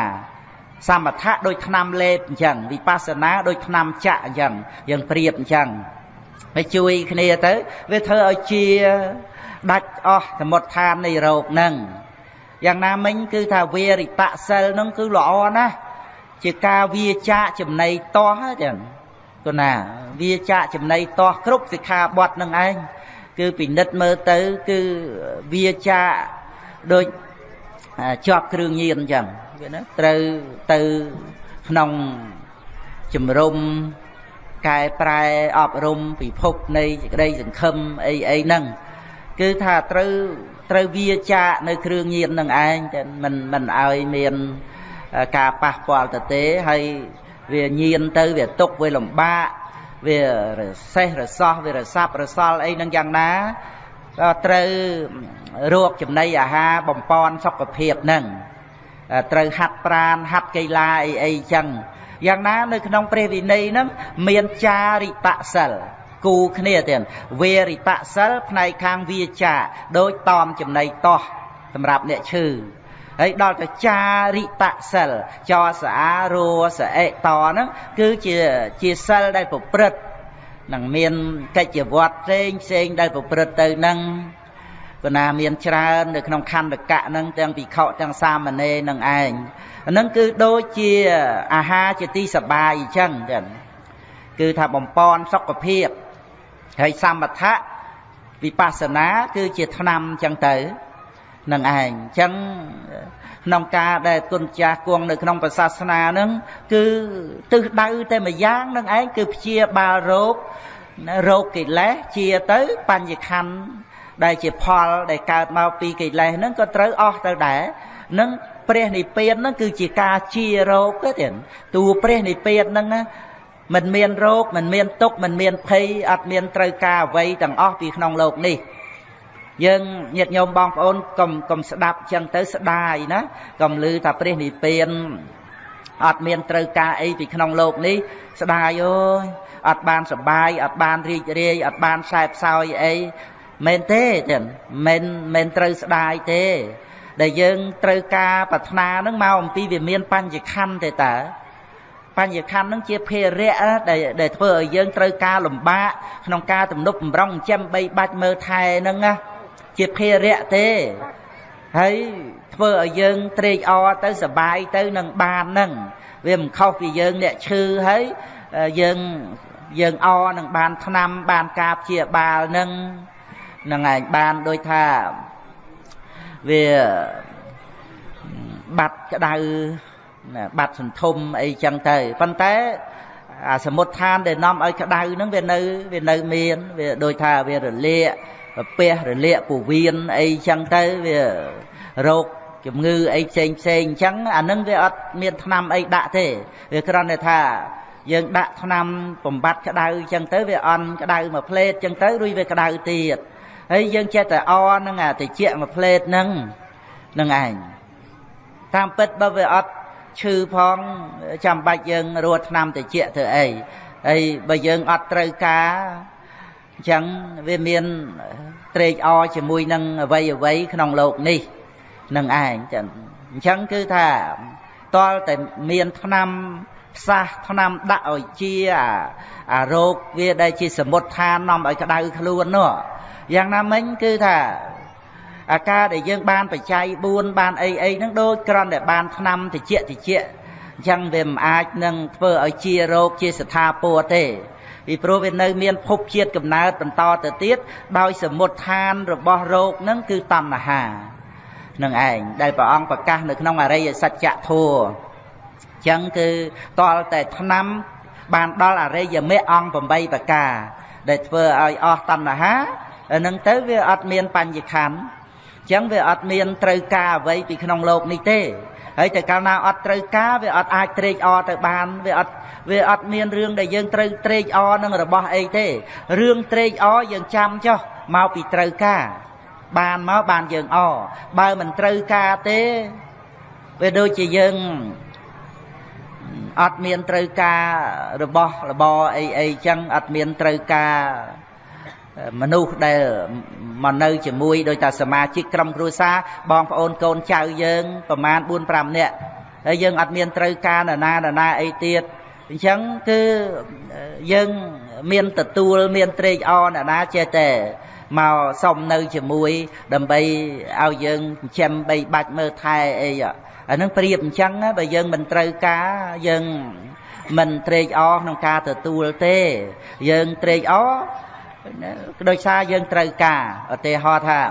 សមថៈដូចឆ្នាំលេបអញ្ចឹងវិបស្សនាដូចឆ្នាំចាក់អញ្ចឹងយើងប្រៀបអញ្ចឹងហើយជួយគ្នាទៅវាធ្វើឲ្យជាដាច់អស់សមុទ្ឋាននៃរោគហ្នឹងយ៉ាងណាមិញគឺថាវេរិតសិលហ្នឹងគឺល្អណាស់ជាការវាចាកចំណៃតោះចឹងគណាវាចាកចំណៃតោះគ្រប់សិក្ខាបទនឹងឯង គឺពិនិត្យមើលទៅគឺវាចាកដូចជាប់គ្រឿងញៀនអញ្ចឹងវាណាត្រូវទៅក្នុងជំរុំកែប្រែអប់រំពិភពនៃសេចក្តីសង្ឃឹមអីអីហ្នឹងគឺថាត្រូវត្រូវវាចាកនៅគ្រឿងញៀននឹងឯងតែមិនមិនឲ្យមានការប៉ះពាល់ទៅទេហើយវាញៀនទៅវាទុកវាលំបាក វារសេះរសោះវារសាប់រសល់អីនឹងយ៉ាងណាក៏ត្រូវរកចំណីអាហារបំពន់សុខភាពនឹងត្រូវហាត់ប្រានហាត់កីឡាអីអីចឹងយ៉ាងណានៅក្នុងព្រះវិន័យហ្នឹងមានចារិតសិលគូគ្នាទៀតវេរិតសិលផ្នែកខាងវាចាដូចតอมចំណៃតោះសម្រាប់អ្នកឈឺ ហើយដល់ទៅចារិតសិលចសារោសអិតហ្នឹងគឺជាជាសិលដែលប្រព្រឹត្តនឹងមានកិច្ចវត្តផ្សេងផ្សេងដែលប្រព្រឹត្តទៅនឹងគណាមានច្រើននៅក្នុងខណ្ឌកៈនឹងទាំងភិក្ខុទាំងសាមណេរនឹងឯងហ្នឹងគឺដូចជាអាហារជាទីសបាយអញ្ចឹងចឹងគឺថាបំពន់សុខភាពហើយសមថៈវិបស្សនាគឺជាថ្នាំអញ្ចឹងទៅ នឹងឯងអញ្ចឹងក្នុងការដែលគុណចាស់គង់នៅក្នុងព្រះសាសនានឹងគឺទិសដៅតែម្យ៉ាងនឹងឯងគឺព្យាបាលរោគរោគកិលេសជាទៅបញ្ញខណ្ឌដែលជាផលដែលកើតមកពីកិលេសហ្នឹងក៏ត្រូវអស់ទៅដែរនឹងព្រះនិព្វានហ្នឹងគឺជាការជារោគទេទៀតតួព្រះនិព្វានហ្នឹងមិនមានរោគមិនមានទុក្ខមិនមានភ័យអត់មានត្រូវការអ្វីទាំងអស់ពីក្នុងโลกនេះ យើងញាតិញោមបងប្អូនកុំកុំស្ដាប់ចឹងទៅស្ដាយណាកុំលឺថាព្រះនិព្វានអត់មានត្រូវការអីពីក្នុងលោកនេះស្ដាយអើយអត់បានសបាយអត់បានរីករាយអត់បានខ្សែផ្សោយអីមែនទេទេមិនមិនត្រូវស្ដាយទេ ដែលយើងត្រូវការប្រាថ្នានឹងមកអំពីវាមានបញ្ញខណ្ឌទេតើបញ្ញខណ្ឌនឹងជាភារៈដែលដែលធ្វើឲ្យយើងត្រូវការលំបាកក្នុងការទំនប់បំរុងចិញ្ចឹមបីបាច់មើលថែនឹងណា ជាភារៈទេហើយធ្វើឲ្យយើងត្រេកអរទៅសបាយទៅនឹងបាននឹងវាមិនខុសពីយើងអ្នកឈឺហើយយើងយើងអនឹងបានថ្នាំបានការព្យាបាលនឹងនឹងឯងបានដូចថាវាបាត់ក្តៅបាត់សន្ធុំអីចឹងទៅប៉ុន្តែអាសមុទ្ឋានដែលនាំឲ្យក្តៅហ្នឹងវានៅវានៅមានវាដូចថាវារលាក ពះរលាកពវៀនអីចឹងទៅវារោគជំងឺអីផ្សេងផ្សេងអញ្ចឹងអានឹងវាអត់មានថ្នាំអីដាក់ទេវាគ្រាន់តែថាយើងដាក់ថ្នាំបំបត្តិក្តៅអញ្ចឹងទៅវាអន់ក្តៅមួយផ្លេតអញ្ចឹងទៅរួចវាក្តៅទៀតហើយយើងចេះតែអនឹងអាតិចមួយផ្លេតហ្នឹងនឹងឯងតាមពិតបើវាអត់ឈឺផងចាំបាច់យើងរត់ថ្នាំតិចធ្វើអីហើយបើយើងអត់ត្រូវការអញ្ចឹងវាមានត្រេកអរជាមួយនឹងអវ័យអវ័យក្នុងលោកនេះនឹងឯងចឹងអញ្ចឹងគឺថាតលតែមានឆ្នាំផ្សះឆ្នាំដាក់ឲ្យជាអារោគវាដែលជាសមុទ្ឋាននាំឲ្យក្តៅខ្លួននោះយ៉ាងណាមិញគឺថាអាការដែលយើងបានបច្ច័យ4បានអីអីហ្នឹងដូចគ្រាន់តែបានឆ្នាំតិចតិចអញ្ចឹងវាមិនអាចនឹងធ្វើឲ្យជារោគជាស្ថាពរទេ ពីព្រោះវានៅមានភពជាតិកំណើតបន្តទៅទៀតដោយសមុទ្ឋានរបស់រោគនឹងគឺតណ្ហានឹងឯងដែលព្រះអង្គប្រកាសនៅក្នុងអរិយសច្ចធម៌អញ្ចឹងគឺតលតែឆ្នាំបានដល់អរិយមេអង្គ8ប្រការ ដែលធ្វើឲ្យអស់តណ្ហានឹងទៅវាអត់មានបញ្ញខណ្ឌអញ្ចឹងវាអត់មានត្រូវការអ្វីពីក្នុងលោកនេះទេ ហើយតែកាលណាអត់ត្រូវការវាអត់អាចត្រេកអរទៅបានវាអត់វាអត់មានរឿងដែលយើងត្រូវត្រេកអរនឹងរបស់អីទេរឿងត្រេកអរយើងចាំចុះមកពីត្រូវការបានមកបានយើងអបើមិនត្រូវការទេវាដូចជាយើងអត់មានត្រូវការរបស់របរអីអីចឹងអត់មានត្រូវការ មនុស្សដែលមកនៅជាមួយដោយតាសមាជិកក្រុមគ្រួសារបងប្អូនកូនចៅយើងប្រមាណ4 5នាក់ហើយយើងអត់មានត្រូវការនរណានរណាអីទៀតអញ្ចឹងគឺយើងមានទទួលមានត្រេកអរនរណាចេះតែមកសុំនៅជាមួយ ដើម្បីឲ្យយើងចិញ្ចឹមបីបាច់មើលថែអីអានឹងប្រៀបអញ្ចឹងបើយើងមិនត្រូវការយើងមិនត្រេកអរក្នុងការទទួលទេ យើងត្រេកអរ ដោយសារយើងត្រូវការឧទាហរណ៍ថា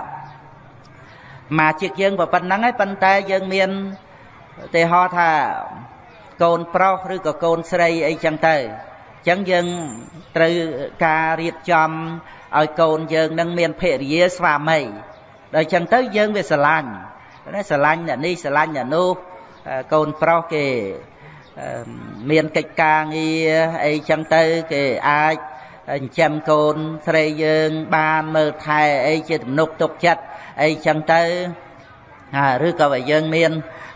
មកជិកយើងប៉ុណ្ណឹងហើយប៉ុន្តែយើងមានឧទាហរណ៍ថាកូនប្រុសឬក៏កូនស្រីអីចឹងទៅអញ្ចឹងយើងត្រូវការរៀបចំឲ្យកូនយើងនឹងមានភរិយាស្វាមីដល់អញ្ចឹងទៅយើងវាស្រឡាញ់ណាស្រឡាញ់អ្នកនេះស្រឡាញ់អ្នកនោះកូនប្រុសគេមានកិច្ចការងារអីចឹងទៅគេអាច ចិញ្ចឹមកូនស្រីយើងបានមើលថែអីជាទំនុកទុកចិត្តអីចឹងទៅឬក៏បើយើងមាន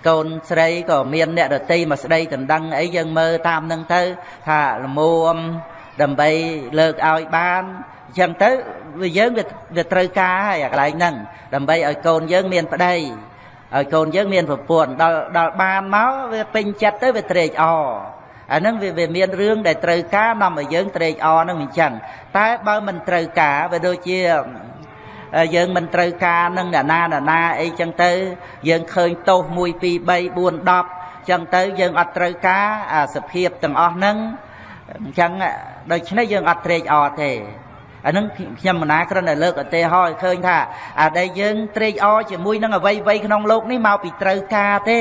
កូនស្រីក៏មានអ្នករតីមកស្ដីដណ្ដឹងអីយើងមើលតាមនឹងទៅថាល្មមដើម្បីលើកឲ្យបានអញ្ចឹងទៅវាយើងវាត្រូវការហើយកន្លែងហ្នឹងដើម្បីឲ្យកូនយើងមានប្តីឲ្យកូនយើងមានប្រពន្ធដល់ដល់បានមកវាពេញចិត្តទៅវាត្រេកអរ អាហ្នឹងវាវាមានរឿងដែលត្រូវការនាំឲ្យយើងត្រេកអរហ្នឹងអញ្ចឹងតែបើមិនត្រូវការវាដូចជាយើងមិនត្រូវការនឹងអ្នកណាអ្នកណាអីចឹងទៅយើងឃើញទោស1 2 3 4 10ចឹងទៅយើងអត់ត្រូវការអាសភាពទាំងអស់ហ្នឹងអញ្ចឹងដូច្នេះយើងអត់ត្រេកអរទេអានឹងខ្ញុំមណាគ្រាន់តែលើកឧទាហរណ៍ឲ្យឃើញថាអាដែលយើងត្រេកអរជាមួយនឹងអ្វីអ្វីក្នុងโลกនេះមកពីត្រូវការទេ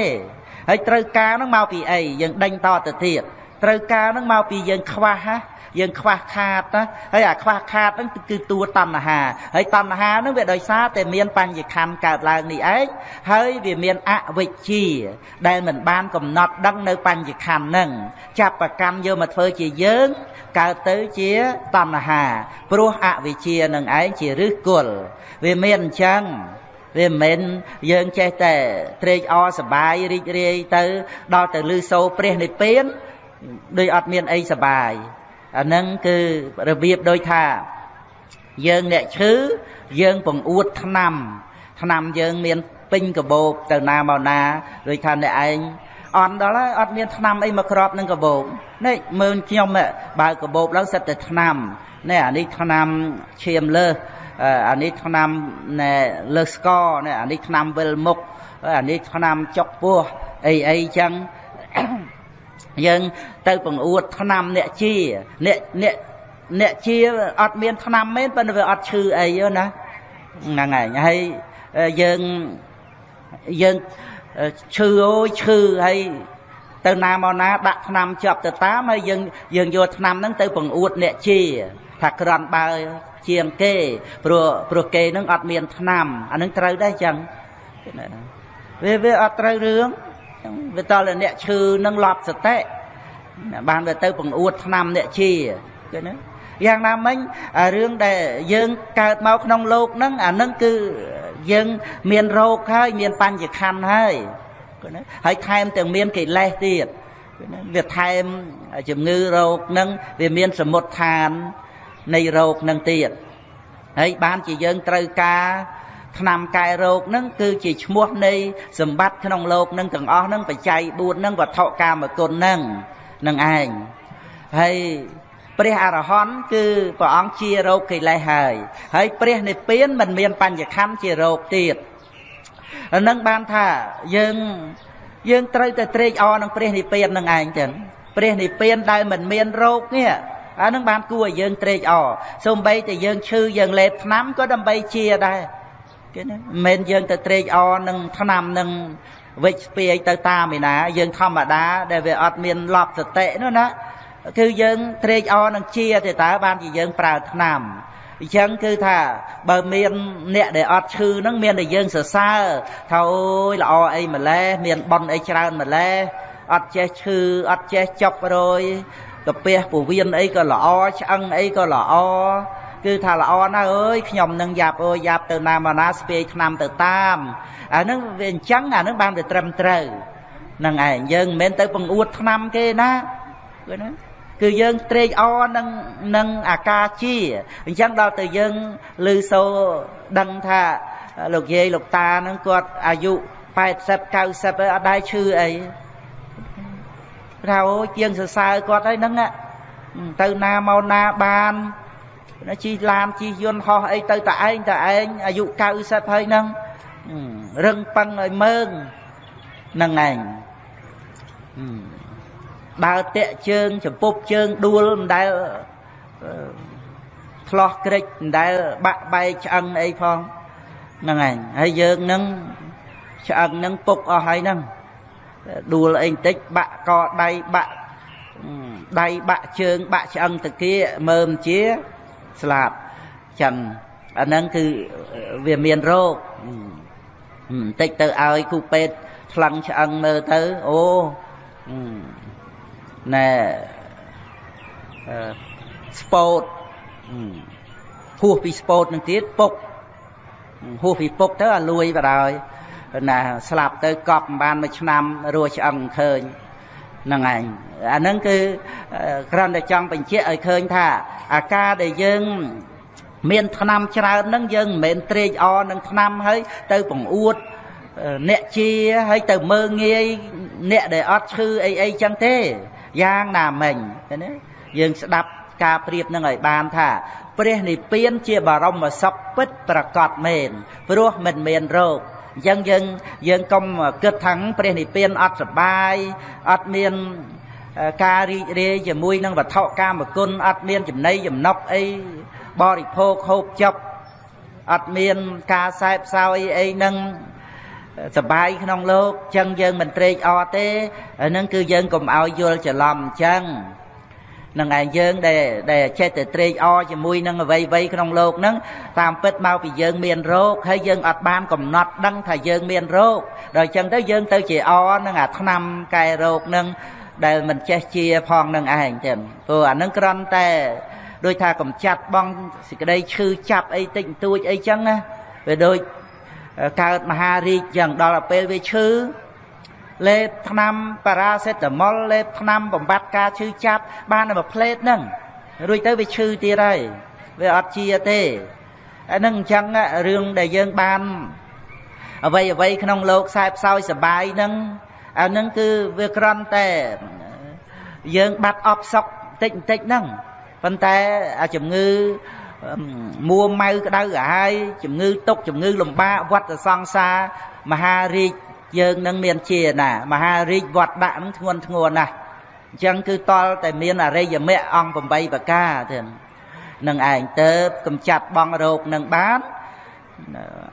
ហើយត្រូវការនឹងមកពីអីយើងដេញតទៅទៀត ត្រូវការនឹងមកពីយើងខ្វះណាយើងខ្វះខាតណាហើយអាខ្វះខាតហ្នឹងគឺតួតណ្ហាហើយតណ្ហាហ្នឹងវាដោយសារតែមានបញ្ញខណ្ឌកើតឡើងនេះឯងហើយវាមានអវិជ្ជា ដែលមិនបានកំណត់ដឹងនៅបញ្ញខណ្ឌហ្នឹងចាប់ប្រកម្មយកមកធ្វើជាយើងកើតទៅជាតណ្ហាព្រោះអវិជ្ជានឹងឯងជាឫសគល់វាមានអញ្ចឹងវាមិនមែនយើងចេះតែត្រេកអរសបាយរីករាយទៅដល់ទៅលឺសូរព្រះនិព្វាន ដោយអត់មានអីសបាយអាហ្នឹងគឺរបៀបដូចថា យើងអ្នកឈឺយើងបង្អួតថ្នាំថ្នាំយើងមានពេញកបោបទៅណាមកណាដូចថាអ្នកឯងអន់ដល់ហើយអត់មានថ្នាំអីមកក្របនឹងកបោបនេះមើលខ្ញុំបើកបោបឡើងសិតតែថ្នាំនេះអានេះថ្នាំឈាមលើសអានេះថ្នាំលើសស្កនេះអានេះថ្នាំវិលមុខអានេះថ្នាំចុកពោះអីអីចឹង យើងទៅបង្អួតថ្នាំអ្នកជាអ្នកអ្នកអ្នកជាអត់មានថ្នាំមែនប៉ុន្តែវាអត់ឈឺអីណាហ្នឹងហើយហើយយើងយើងឈឺអូយឈឺហើយទៅណាមកណាដាក់ថ្នាំជាប់ទៅតាមហើយយើងយើងយកថ្នាំហ្នឹងទៅបង្អួតអ្នកជាថាក្រាន់បើជាងគេព្រោះព្រោះគេនឹងអត់មានថ្នាំអានឹងត្រូវដែរចឹងវាវាអត់ត្រូវរឿង ចឹងវាតលអ្នកឈឺនឹងលប់សតិបានវាទៅបង្អួតឆ្នាំអ្នកជាឃើញទេយ៉ាងណាមិញរឿងដែលយើងកើតមកក្នុងលោកហ្នឹងអាហ្នឹងគឺយើងមានរោគហើយមានបញ្ញខណ្ឌហើយឃើញទេហើយថែមទាំងមានកិលេសទៀតវាថែមជំងឺរោគហ្នឹងវាមានសមុទ្ឋាននៃរោគហ្នឹងទៀតហើយបានជាយើងត្រូវការ ថ្នាំកែរោគនឹងគឺជាឈ្មោះនៃសម្បត្តិក្នុងលោកនឹងទាំងអស់នឹងបច្ច័យ4នឹងវត្ថុកាមគុណនឹងនឹងឯងហើយព្រះអរហន្តគឺព្រះអង្គជារោគកិលេសហើយហើយព្រះនិព្វានមិនមានបញ្ញខੰជារោគទៀតនឹងបានថាយើងយើងត្រូវតែត្រេកអរនឹងព្រះនិព្វាននឹងឯងចឹងព្រះនិព្វានដែលមិនមានរោគនេះអានឹងបានគួរឲ្យយើងត្រេកអរសូម្បីតែយើងឈឺយើងលេបថ្នាំក៏ដើម្បីជាដែរ គេណាមិនមែនយើងទៅត្រេកអរនឹងថ្នាំនឹងវិច្ស្ពាយទៅតាមឯណា យើងធម្មតាដែលវាអត់មានលប់សតិនោះណាគឺយើងត្រេកអរនឹងជាទេតើបានជាយើងប្រើថ្នាំអញ្ចឹងគឺថាបើមានអ្នកដែលអត់ឈឺហ្នឹងមានតែយើងសរសើរថាអូយល្អអីម្លេះមានប៉ុនអីច្រើនម្លេះអត់ចេះឈឺអត់ចេះចប់រយកាពះពវៀនអីក៏ល្អឆ្អឹងអីក៏ល្អ គឺថាល្អណាស់អើយខ្ញុំនឹងយ៉ាប់អើយយ៉ាប់ទៅណាមកណាស្ពាយឆ្នាំទៅតាមអាហ្នឹងវាអញ្ចឹងអាហ្នឹងបានវាត្រឹមត្រូវហ្នឹងឯងយើងមិនមែនទៅបង្អួតឆ្នាំគេណាគឺណាគឺយើងត្រេកអរនឹងនឹងអាការជាអញ្ចឹងដល់ទៅយើងឮសូរដឹងថាលោកយាយលោកតាហ្នឹងគាត់អាយុ80 90ហើយអត់ដែរឈឺអីថាអូជាងសរសើរគាត់ហើយហ្នឹងទៅណាមកណាបាន ជិះឡានជិះយន្តហោះអីទៅតែឯងតែឯងអាយុ90ហើយហ្នឹងរឹងប៉ឹងឲ្យមើងហ្នឹងឯងដើរតាក់ជើងចំពប់ជើងដួលមិនដែលឆ្លោះក្រិចមិនដែលបាក់បែកឆ្អឹងអីផងហ្នឹងឯងហើយយើងនឹងឆ្អឹងនឹងពុកអស់ហើយហ្នឹងដួលអីបន្តិចបាក់កដៃបាក់ដៃបាក់ជើងបាក់ឆ្អឹងតាគៀមើមជា ស្លាប់ចឹងអាហ្នឹងគឺវាមានរោគបន្តិចទៅឲ្យគូពេទ្យថ្លឹងឆ្អឹងមើលទៅអូណែស្ពោតហួសពីស្ពោតនឹងទៀតពុកហួសពីពុកទៅអាលួយបដ ாய் ណាស្លាប់ទៅកប់បានមួយឆ្នាំរស់ឆ្អឹងឃើញហ្នឹងឯងអាហ្នឹងគឺគ្រាន់តែចង់បញ្ជាក់ឲ្យឃើញថាអាការដែលយើងមានថ្នាំច្រើនហ្នឹងយើងមិនមែនត្រេកអរនឹងថ្នាំហើយទៅបង្អួតអ្នកជាហើយទៅមើងងាយអ្នកដែលអត់ឈឺអីអីចឹងទេយ៉ាងណាមិញឃើញទេយើងស្ដាប់ការប្រៀបនឹងឲ្យបានថាព្រះនិព្វានជាបរមសុខពិតប្រកបមែនព្រោះមិនមានរោគ អញ្ចឹងយើងយើងកុំគិតថាព្រះនិព្វានអត់សបាយអត់មានការរីករាយជាមួយនឹងវត្ថុកាមគុណអត់មានចំណីចំណុកអីបរិភោគហូបចុកអត់មានការសែបសោយអីនឹងសបាយក្នុងលោកចឹងយើងមិនត្រេកអរទេហ្នឹងគឺយើងកុំឲ្យយល់ច្រឡំអញ្ចឹង នឹងឯងយើងដែលដែលចេះតែត្រេកអរជាមួយនឹងអ្វីៗក្នុងលោកហ្នឹងតាមពិតមកពីយើងមានរោគហើយយើងអត់បានកំណត់ដឹងថាយើងមានរោគដល់អញ្ចឹងទៅយើងទៅជាអនឹងអាឆ្នាំកែរោគហ្នឹងដែលមិនចេះជាផងនឹងឯងទេព្រោះអានឹងក្រំតែដូចថាកំចាត់បងសេចក្តីឈឺចាប់អីតិចបន្តួចអីចឹងណាវាដូចកើតមហារាជចឹងដល់ពេលវាឈឺ លេបថ្នាំប៉ារ៉ាសេតាមុលលេបថ្នាំបំបត្តិការឈឺចាប់បានតែមួយផ្លេតហ្នឹងរួចទៅវាឈឺទៀតហើយវាអត់ជាទេអានឹងអញ្ចឹងរឿងដែលយើងបានអ្វីអ្វីក្នុងលោកខ្សែផ្សោយសបាយហ្នឹងអានឹងគឺវាក្រន់តែយើងបាត់អបសុកតិចបន្តិចហ្នឹងប៉ុន្តែអាជំងឺមួម៉ៅក្តៅក្រហាយជំងឺទុកជំងឺលំបាកវត្តសង្សារមហារាជ យើងនឹងមានជាណាមហារាជវត្តដាក់នឹងធ្ងន់ធ្ងរណាស់អញ្ចឹងគឺតលតែមានអរិយមគ្គអង្គ8ប្រការទេនឹងឯងទៅកំចាត់បងរោគនឹងបាន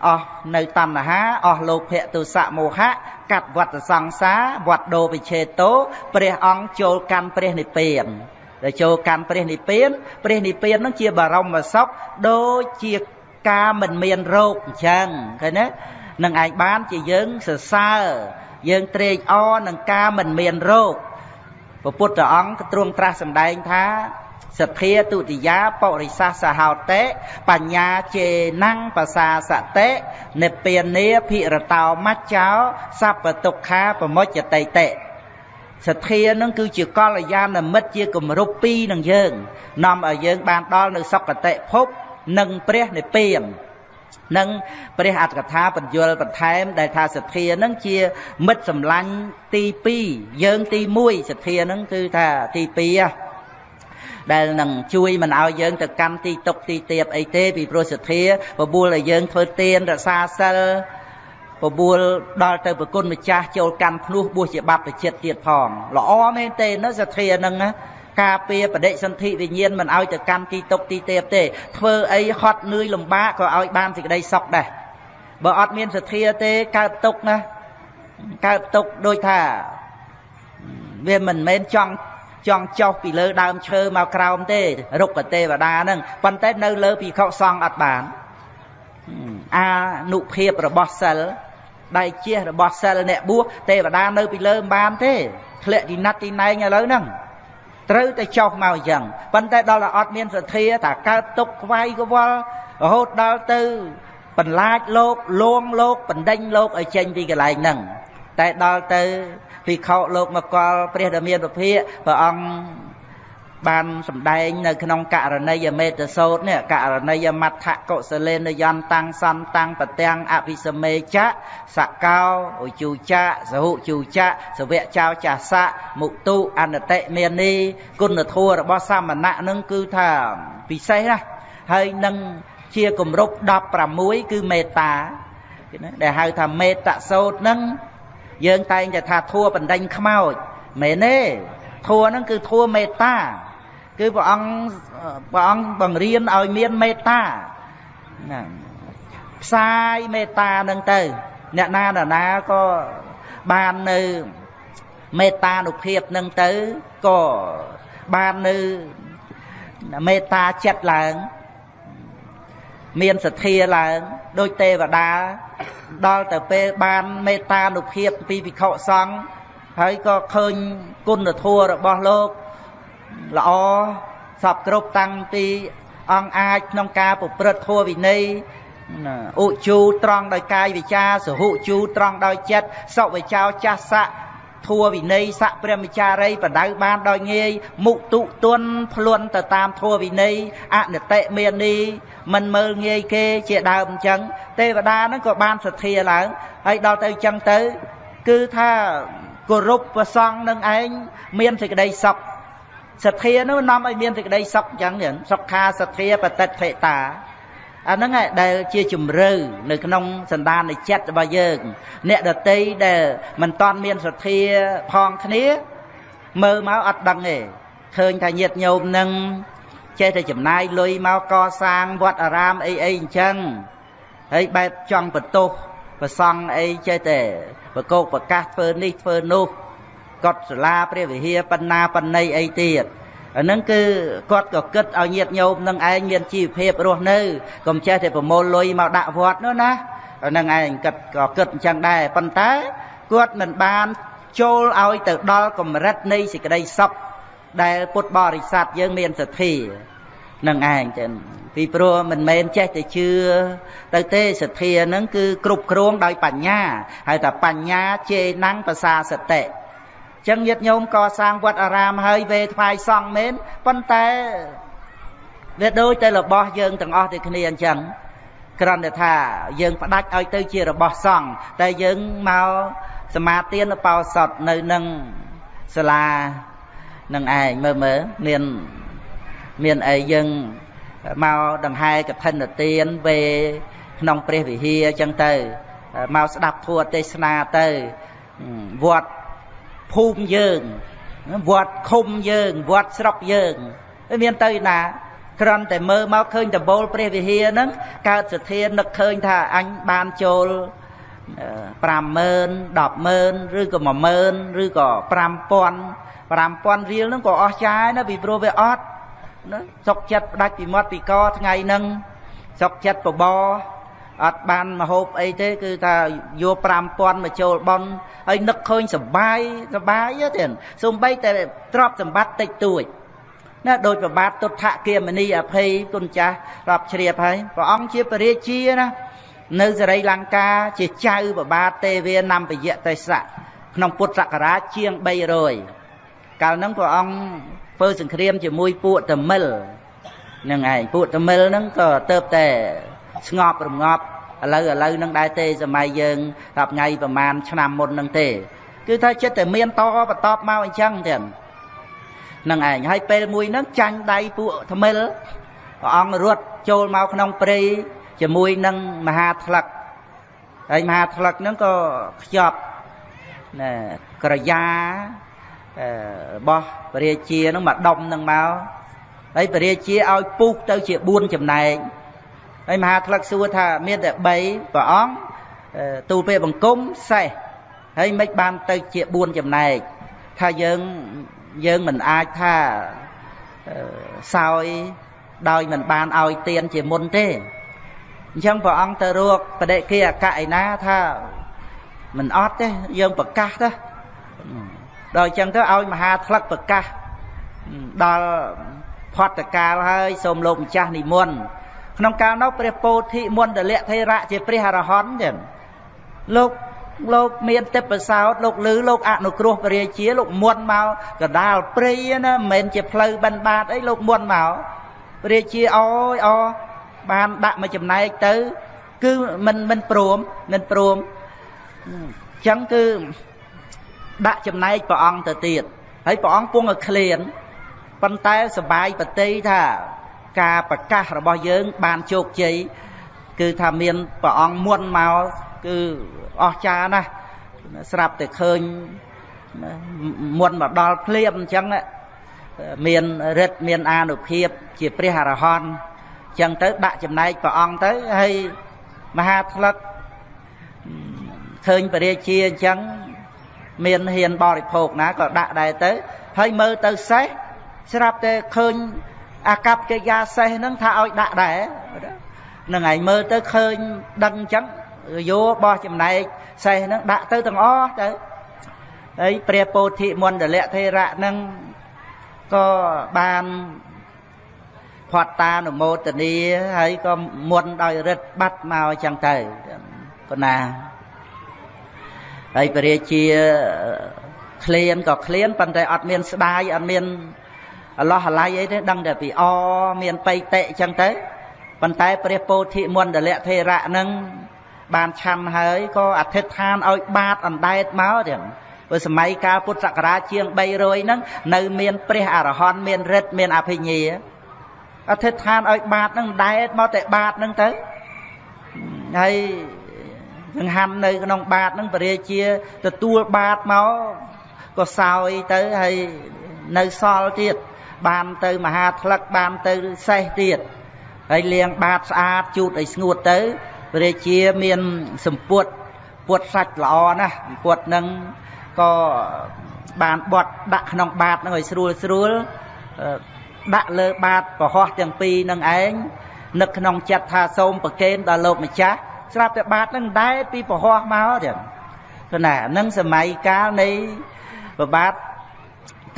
អស់នៅតណ្ហាអស់លោកភៈទុសៈមោហៈកាត់វត្តសង្សារវត្តដោវិឆេតោព្រះអង្គចូលកាន់ព្រះនិព្វានដែលចូលកាន់ព្រះនិព្វានព្រះនិព្វាននឹងជាបរមសុខដូចជាការមិនមានរោគអញ្ចឹងឃើញទេ នឹងឯងបានជាយើងសរសើរយើងត្រេកអរនឹងការមិនមានរោគព្រះពុទ្ធអង្គទ្រង់ត្រាស់សម្ដែងថាសទ្ធាទុតិយាបរិសាសហោតេបញ្ញាជេណੰបសាសតិនិព្វានាភិរតោមច្ចោសពទុក្ខាប្រមុចតិតិសទ្ធានឹងគឺជាកល្យាណមិត្តជាគម្រប់ពីរនឹងយើងនាំឲ្យយើងបានដល់នៅសុគតិភពនិងព្រះនិព្វាន នឹងព្រះអត្តកថាបញ្យលបន្ថែម ដែលថាសទ្ធានឹងជាមិត្តសម្លាញ់ទី2យើងទី1សទ្ធានឹងគឺថាទី2ដែលនឹងជួយមិនឲ្យយើងទៅកម្មទីតុកទីទៀបអីទេពីព្រោះសទ្ធាបបួលឲ្យយើងធ្វើទានរក្សាសិលបបួលដល់ទៅប្រគុណម្ចាស់ចូលកម្មភ្នោះបួសជាបព្វជិតទៀតផងល្អមែនទេណាសទ្ធានឹងណា ការពារបដិសន្ធិវិញ្ញាណមិនឲ្យទៅកម្មទីតុកទីទេពទេ ធ្វើអីហត់នឿយលំបាកក៏ឲ្យបានសេចក្តីសុខដែរបើអត់មានសទ្ធាទេកើតទុកណាកើតទុកដូចថាវាមិនមែនចង់ចង់ចុះពីលើដើមឈើមកក្រោមទេរុក្ខទេវតាហ្នឹងប៉ុន្តែនៅលើភិក្ខុសង្ឃអត់បានអានុភាពរបស់សិលដៃជះរបស់សិលអ្នកបួសទេវតានៅពីលើមិនបានទេធ្លាក់ទីណាត់ទីណែងឥឡូវហ្នឹង ត្រូវតែចុះមកអញ្ចឹងប៉ុន្តែដល់តែអត់មានសទ្ធាថាកើតទុកខ្វាយកវល់រហូតដល់ទៅបន្លាចលោកលួងលោកបណ្ដេញលោកឲ្យចេញពីកន្លែងហ្នឹងតែដល់ទៅភិក្ខុលោកមកលព្រះដ៏មានពភាកព្រះអង្គ បានសម្ដែងនៅក្នុងករណីយមេតសោតនេះករណីយមត្ថកុសលេនយន្តតាំងសន្តាំងប្រទាំងអភិសមេចៈសកោឧជូចៈសហុជូចៈសវៈចោចាសៈមុទុអនតិមេនីគុណធម៌របស់សាមណៈនឹងគឺថាពិសេសណាស់ហើយនឹងជាគម្រប់16គឺមេត្តាដែលហៅថាមេតសោតនឹង យើងតែងតែថាធัวបណ្ដេញខ្មោចមែនទេធัวហ្នឹងគឺធัวមេត្តា គឺព្រះអង្គព្រះអង្គបង្រៀនឲ្យមានមេត្តាណាផ្សាយមេត្តានឹងទៅ អ្នកណានរណាក៏បាននៅមេត្តានុភាពនឹងទៅក៏បាននៅមេត្តាចិត្តឡើង មានសទ្ធាឡើងដូចទេវតាដល់ទៅពេលបានមេត្តានុភាពពីភិក្ខុសង្ឃហើយក៏ឃើញគុណធម៌របស់លោក ល្អសពគ្រប់តាំងពីអង្គអាចក្នុងការប្រព្រឹត្តធម៌វិន័យឧជូត្រង់ដោយកាយវិចាសហុជូត្រង់ដោយចិត្តសុវិចោចាសៈធัวវិន័យស័កព្រះមចារីបដៅបានដោយងាយមុទុទុនភ្លួនទៅតាមធัวវិន័យអនតិមេនីមិនមើលងាយគេជាដើមអញ្ចឹងទេវតាហ្នឹងក៏បានសទ្ធាឡើងហើយដល់ទៅអញ្ចឹងទៅ គឺថាគោរពប្រសង់នឹងឯងមានសេចក្តីសុខ សទ្ធានោះនាំឲ្យមានសេចក្តីសុខអញ្ចឹងសុខាសទ្ធាបតិដ្ឋិតាអាហ្នឹងឯងដែលជាជំរឿនៅក្នុងសន្តានចិត្តរបស់យើងអ្នកដតីដែលមិនតាន់មានសទ្ធាផងគ្នាមើលមកអត់ដឹងទេឃើញថាញាតញោមនឹងចេះតែចំណាយលុយមកកសាងវត្តអារាមអីអីអញ្ចឹងហើយបែបចង់បន្ទោសប្រសង់អីចេះតែប្រកោកប្រកាសធ្វើនេះធ្វើនោះ កត់សាលាព្រះវិហារបណ្ណាបណ្ណៃអីទៀតអាហ្នឹងគឺគាត់ក៏គិតឲ្យញាតញោមនឹងឯងមានជីវភាពរស់នៅកុំចេះតែប្រមូលលុយមកដាក់វត្តនោះណាអាហ្នឹងឯងគិតក៏គិតអញ្ចឹងដែរប៉ុន្តែគាត់មិនបានចូលឲ្យទៅដល់កម្រិតនៃសេចក្តីសុខដែលពុទ្ធបរិស័ទយើងមានសទ្ធានឹងឯងចឹងពីព្រោះមិនមែនចេះតែជឿទៅទេសទ្ធាហ្នឹងគឺគ្រប់គ្រងដោយបញ្ញាហើយតែបញ្ញាជេណੰងភាសាសតិ ចឹងញាតិញោមកសាងវត្តអារាមហើយវេថ្វាយសង់មែនប៉ុន្តែវាដូចតែរបស់យើងទាំងអស់ដូចគ្នាអញ្ចឹងគ្រាន់តែថាយើងផ្ដាច់ឲ្យទៅជារបស់សង្ឃតែយើងមកសមាទានបោសតនៅនឹងសាលានឹងឯងមើលមើលមានមានអីយើងមកដង្ហែកឋិនទានវេក្នុងព្រះវិហារអញ្ចឹងទៅមកស្ដាប់ធម៌ទេសនាទៅវត្ត ភូមិយើងវត្តឃុំយើងវត្តស្រុកយើងមានទៅណាគ្រាន់តែមើលមកឃើញដបូលព្រះវិហារហ្នឹងកើតសទ្ធានឹកឃើញថាអញបានចូល50000 100000ឬក៏10000ឬក៏5000 5000រៀលហ្នឹងក៏អស់ចាយណាពីព្រោះវាអត់ណាសុកចិត្តផ្ដាច់ពីមាត់ពីកថ្ងៃហ្នឹងសុកចិត្តបបរ អត់បានមហូបអីទេ គឺថាយក5000មកចូលបន់ហើយនឹកឃើញសបាយសបាយទេសំបីតែទ្រព្យសម្បត្តិតិចតួចណាដោយប្របាទទុដ្ឋគាមនីអភ័យគុណចាស់រាប់ជ្រាបហើយព្រះអង្គជាពរាជាណានៅសរីលង្កាជាចៅប្របាទទេវានំពយៈទេសៈក្នុងពុទ្ធសករាជជាង300កាលហ្នឹងព្រះអង្គធ្វើសង្គ្រាមជាមួយពួកតមិលហ្នឹងឯងពួកតមិលហ្នឹងក៏ទៅតែ ស្ងប់រងាប់ឥឡូវឥឡូវនឹងដែរទេសម័យយើងរាប់ថ្ងៃប្រហែលឆ្នាំមុននឹងទេ គឺថាចិត្តតែមានតបន្តមកអញ្ចឹងទៀតនឹងឯងហើយពេលមួយហ្នឹងចាញ់ដៃពួកថ្មិលព្រះអង្គរត់ចូលមកក្នុងព្រៃជាមួយនឹងមហាថ្លឹកហើយមហាថ្លឹកហ្នឹងក៏ខ្ជាប់ណែក្រយ៉ារបស់ពរាជាហ្នឹងមកដុំហ្នឹងមកហើយពរាជាឲ្យពុះទៅជា4ចំណែក ហើយមហាថ្លឹកសួរថាមានតែ3ព្រះអង្គទូលពេលបង្គំសេះហើយមិនបានទៅជា4ចំណែកថាយើងយើងមិនអាចថាសោយដោយមិនបានឲ្យទៀនជាមុនទេអញ្ចឹងព្រះអង្គទៅរកបដិគិអកឯណាថាមិនអត់ទេយើងប្រកាសទៅដល់អញ្ចឹងទៅឲ្យមហាថ្លឹកប្រកាសដល់ផតកាលហើយសូមលោកម្ចាស់និមន្ត ក្នុងកាលនោះព្រះពោធិមន្តលៈថេរៈជាព្រះអរហន្តចឹងលោកលោកមានទេពសោតលោកលឺលោកអនុគ្រោះព្រះរាជាលោកមុនមកកដាលព្រៃណាមិនមែនជាផ្លូវបិណ្ឌបាតអីលោកមុនមកព្រះរាជាអើយអបានដាក់មួយចំណែកទៅ គឺមិនមិនព្រមមិនព្រមអញ្ចឹងគឺដាក់ចំណែកព្រះអង្គទៅទៀតហើយព្រះអង្គពងឲ្យឃ្លានប៉ុន្តែសបាយបតីថា ការប្រកាសរបស់យើង បានជោគជ័យគឺថាមានព្រះអង្គមុនមកគឺអស្ចារ្យណាស់ស្រាប់តែឃើញមុនមកដល់ភ្លាមអញ្ចឹងមានរិទ្ធមានអានុភាព ជាព្រះអរហន្តអញ្ចឹងទៅដាក់ចំណែកព្រះអង្គទៅហើយមហាថ្លឹកឃើញពរាជាអញ្ចឹងមានហ៊ានបរិភោគណាក៏ដាក់ដែរទៅហើយមើលទៅសេះស្រាប់តែឃើញ អាកប្បកិរិយាសេះហ្នឹងថាឲ្យដាក់ដែរនឹងឯងមើលទៅឃើញដឹងអញ្ចឹងយោបោះចំណែកសេះហ្នឹងដាក់ទៅទាំងអស់ទៅហើយព្រះពោធិមណ្ឌលធេរៈហ្នឹងក៏បានផត់តានុមោទនីហើយក៏មុនដោយរិទ្ធបាត់មកអញ្ចឹងទៅប៉ុណ្ណាហើយព្រះរាជាឃ្លានក៏ឃ្លានប៉ុន្តែអត់មានស្ដាយអត់មាន អឡោះអាល័យអីទេដឹងតែពីអមានបៃតិអញ្ចឹងទៅប៉ុន្តែព្រះពោធិមណ្ឌលធេរៈនឹងបានឆាន់ហើយក៏អធិដ្ឋានឲ្យបាតអណ្ដែតមកទៀតព្រោះសម័យកាលពុទ្ធសករាជជាង300ហ្នឹងនៅមានព្រះអរហន្តមានរិទ្ធមានអភិញ្ញាអធិដ្ឋានឲ្យបាតហ្នឹងដែតមកតែបាតហ្នឹងទៅហើយចង្ហាន់នៅក្នុងបាតហ្នឹងពរាជាទទួលបាតមកក៏សោយទៅហើយនៅសល់ទៀត បានទៅមហាថ្លឹកបានទៅសេះទៀតហើយលាងបាតស្អាតជូតឲ្យស្ងួតទៅព្រះរាជាមានសម្ពុតពុតសាច់ល្អណាស់ពុតនឹងក៏បានបត់ដាក់ក្នុងបាតនឹងឲ្យស្រួលស្រួលដាក់លើបាតប្រហោះទាំងពីរនឹងឯងនឹកក្នុងចិត្តថាសូមប្រគេនដល់លោកម្ចាស់ស្រាប់តែបាតនឹងដែរពីប្រហោះមកទៀតគឺណានឹងសម័យកាលនៃប្របាទ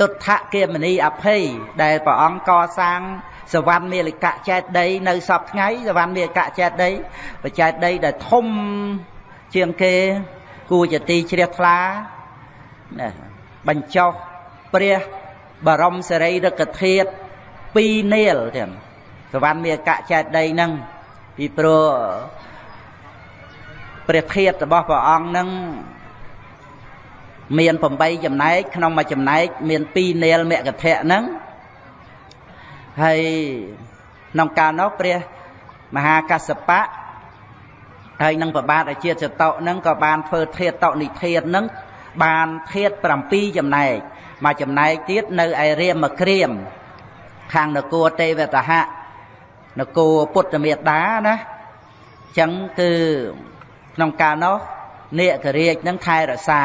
ទុដ្ឋគមនីអភ័យដែលព្រះអង្គកសាងសវណ្ណមេលកៈចេតដីនៅសពថ្ងៃសវណ្ណមេលកៈចេតដីបច្ចេតដីដែលធំជាងគេគួរជាទីជ្រះថ្លាណាបញ្ចុះព្រះបរមសារីរិកធាតុ2នាលទៀតសវណ្ណមេលកៈចេតដីហ្នឹងពីព្រោះព្រះធាតុរបស់ព្រះអង្គហ្នឹង មាន8ចំណែកក្នុងមួយចំណែកមាន2នាលមគ្គធៈហ្នឹងហើយក្នុងកាលនោះព្រះមហាកសបៈហើយនឹងប្របាទអាជាចតុហ្នឹងក៏បានធ្វើធាតតនិធាតហ្នឹងបានធាត7ចំណែកមួយចំណែកទៀតនៅឯរាមក្រៀមខាងនគរទេវតហៈនគរពុទ្ធមេតាណាអញ្ចឹងគឺក្នុងកាលនោះនេករាជនឹងថែរក្សា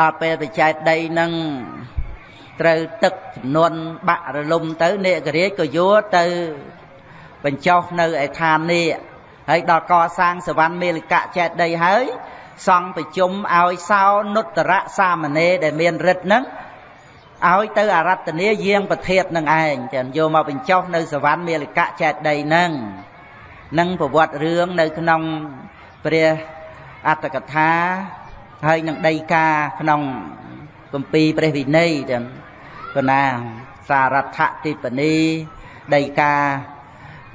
ដល់ពេលបច្ចេកដីនឹងត្រូវទឹកចំនួនបាក់រលំទៅនេករាជក៏យកទៅបញ្ចុះនៅឯឋាននេះហើយដល់កសាងសវណ្ណមេលកៈចេតដីហើយសង់ប្រជុំឲ្យសោនុត្តរៈសាមណេរដែលមានរិទ្ធហ្នឹងឲ្យទៅអរតនីយាងប្រធាតនឹងឯងចឹងយកមកបញ្ចុះនៅសវណ្ណមេលកៈចេតដីហ្នឹងនឹងប្រវត្តិរឿងនៅក្នុងព្រះអត្តកថា ហើយនឹងដីកាក្នុងគម្ពីរព្រះវិន័យចឹងគណាសារថតិបនីដីកា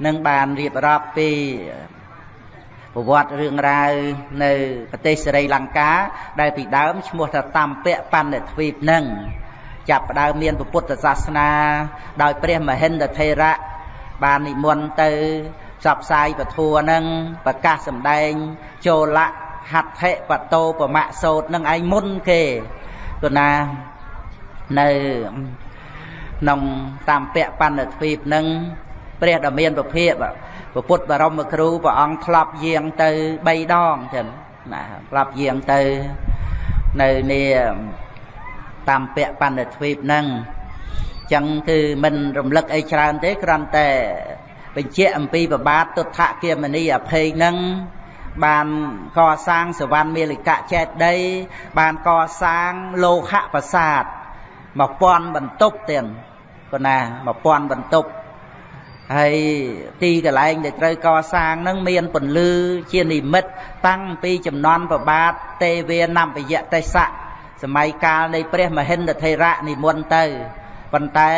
នឹងបានរៀបរាប់ពីប្រវត្តិរឿងរ៉ាវនៅប្រទេសសេរីលង្កា ដែលពីដើមឈ្មោះថាតាមពៈបណ្ឌទ្វីបនឹងចាប់ផ្ដើមមានពុទ្ធសាសនា ដោយព្រះមហិន្ទថេរៈបាននិមន្តទៅផ្សព្វផ្សាយពធัวនឹងប្រកាសសម្ដែង ចូលៈ ហត្ថិបតោប្រមៈសោតនឹងឯងមុនគេគណានៅក្នុងតាមពៈបណ្ឌទ្វីបនឹងព្រះដ៏មានពភាកពុទ្ធបរមគ្រូព្រះអង្គធ្លាប់យាងទៅ3ដងចឹងណាធ្លាប់យាងទៅនៅនេះតាមពៈបណ្ឌទ្វីបនឹងចឹងគឺមិនរំលឹកអីច្រើនទេគ្រាន់តែបញ្ជាក់អំពីប្របាទទុដ្ឋគមនីអភ័យនឹង បានកសាងសវណ្ណមេលកៈចេតដីបានកសាងលោហៈប្រាសាទ1000បន្ទប់ទៀតប៉ុណ្ណា1000បន្ទប់ហើយទីកន្លែងដែលត្រូវកសាងនឹងមានពន្លឺជានិមិត្តតាំងពីចំនួនប្របាទទេវេនំពយៈទេសៈសម័យកាលនៃព្រះមហិន្ទថេរៈនិមន្តទៅប៉ុន្តែ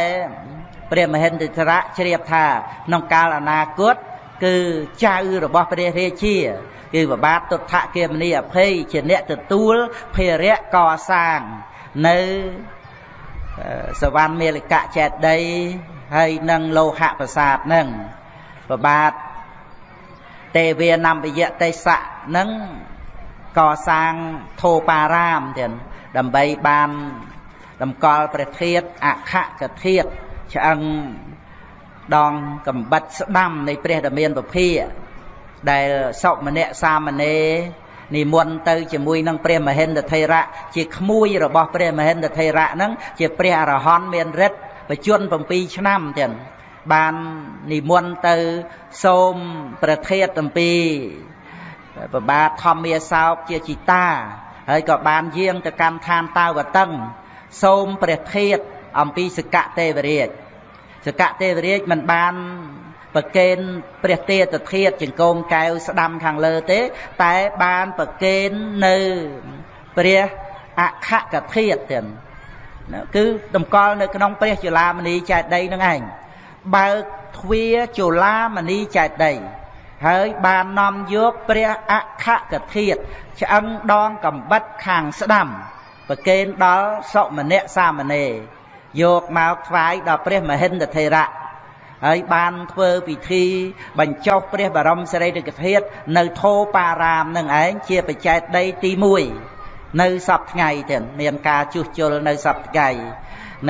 ព្រះមហិន្ទថេរៈជ្រាបថាក្នុងកាលអនាគតគឺចៅរបស់ព្រះរាជា គឺប្របាទទុដ្ឋគមនីអភ័យជាអ្នកទទួលភារៈកសាងនៅសវណ្ណមេលកៈចេតដីហើយនឹងលោហៈប្រាសាទនឹងប្របាទទេវានំពយៈទេសៈនឹងកសាងធោបារាមទៀតដើម្បីបានតម្កល់ព្រះធាតុអខកធាតុឆ្អឹងដងកំបិតស្ដាំនៃព្រះដ៏មានពភា ដែលសុម្នាក់សាមណេរនិមន្តទៅជាមួយនឹងព្រះមហិន្ទថេរៈជាក្មួយរបស់ព្រះមហិន្ទថេរៈហ្នឹងជាព្រះអរហន្តមានរិទ្ធបជន7ឆ្នាំទៀតបាននិមន្តទៅសូមប្រធាតអំពីប្របាទធម្មាសោកជាជីតាហើយក៏បានយាងទៅកម្មឋានតាវតឹងសូមព្រះធាតអំពីសកទេវរាជសកទេវរាជមិនបាន ប្រកេនព្រះទេតធាតចង្គមកែវស្ដាំខាងលើទេ តែបានប្រកេននៅព្រះអខកធាតទៀតគឺតម្កល់នៅក្នុងព្រះចលាមនីចេតិយនឹងឯងបើកទ្វារចលាមនីចេតិយហើយបាននាំយកព្រះអខកធាតឆ្អឹងដងកំបិតខាងស្ដាំប្រកេនដល់សុមនៈសាមណេរយកមកថ្វាយដល់ព្រះមហិន្ទថេរៈ ហើយបានធ្វើពិធីបញ្ចុះព្រះបរមសារីរិកធាតុនៅធោបារាមនឹងឯងជាបច្ចេតដីទី1នៅសប្ថ្ងៃទៀតមានការជួសជុលនៅសប្ថ្ងៃ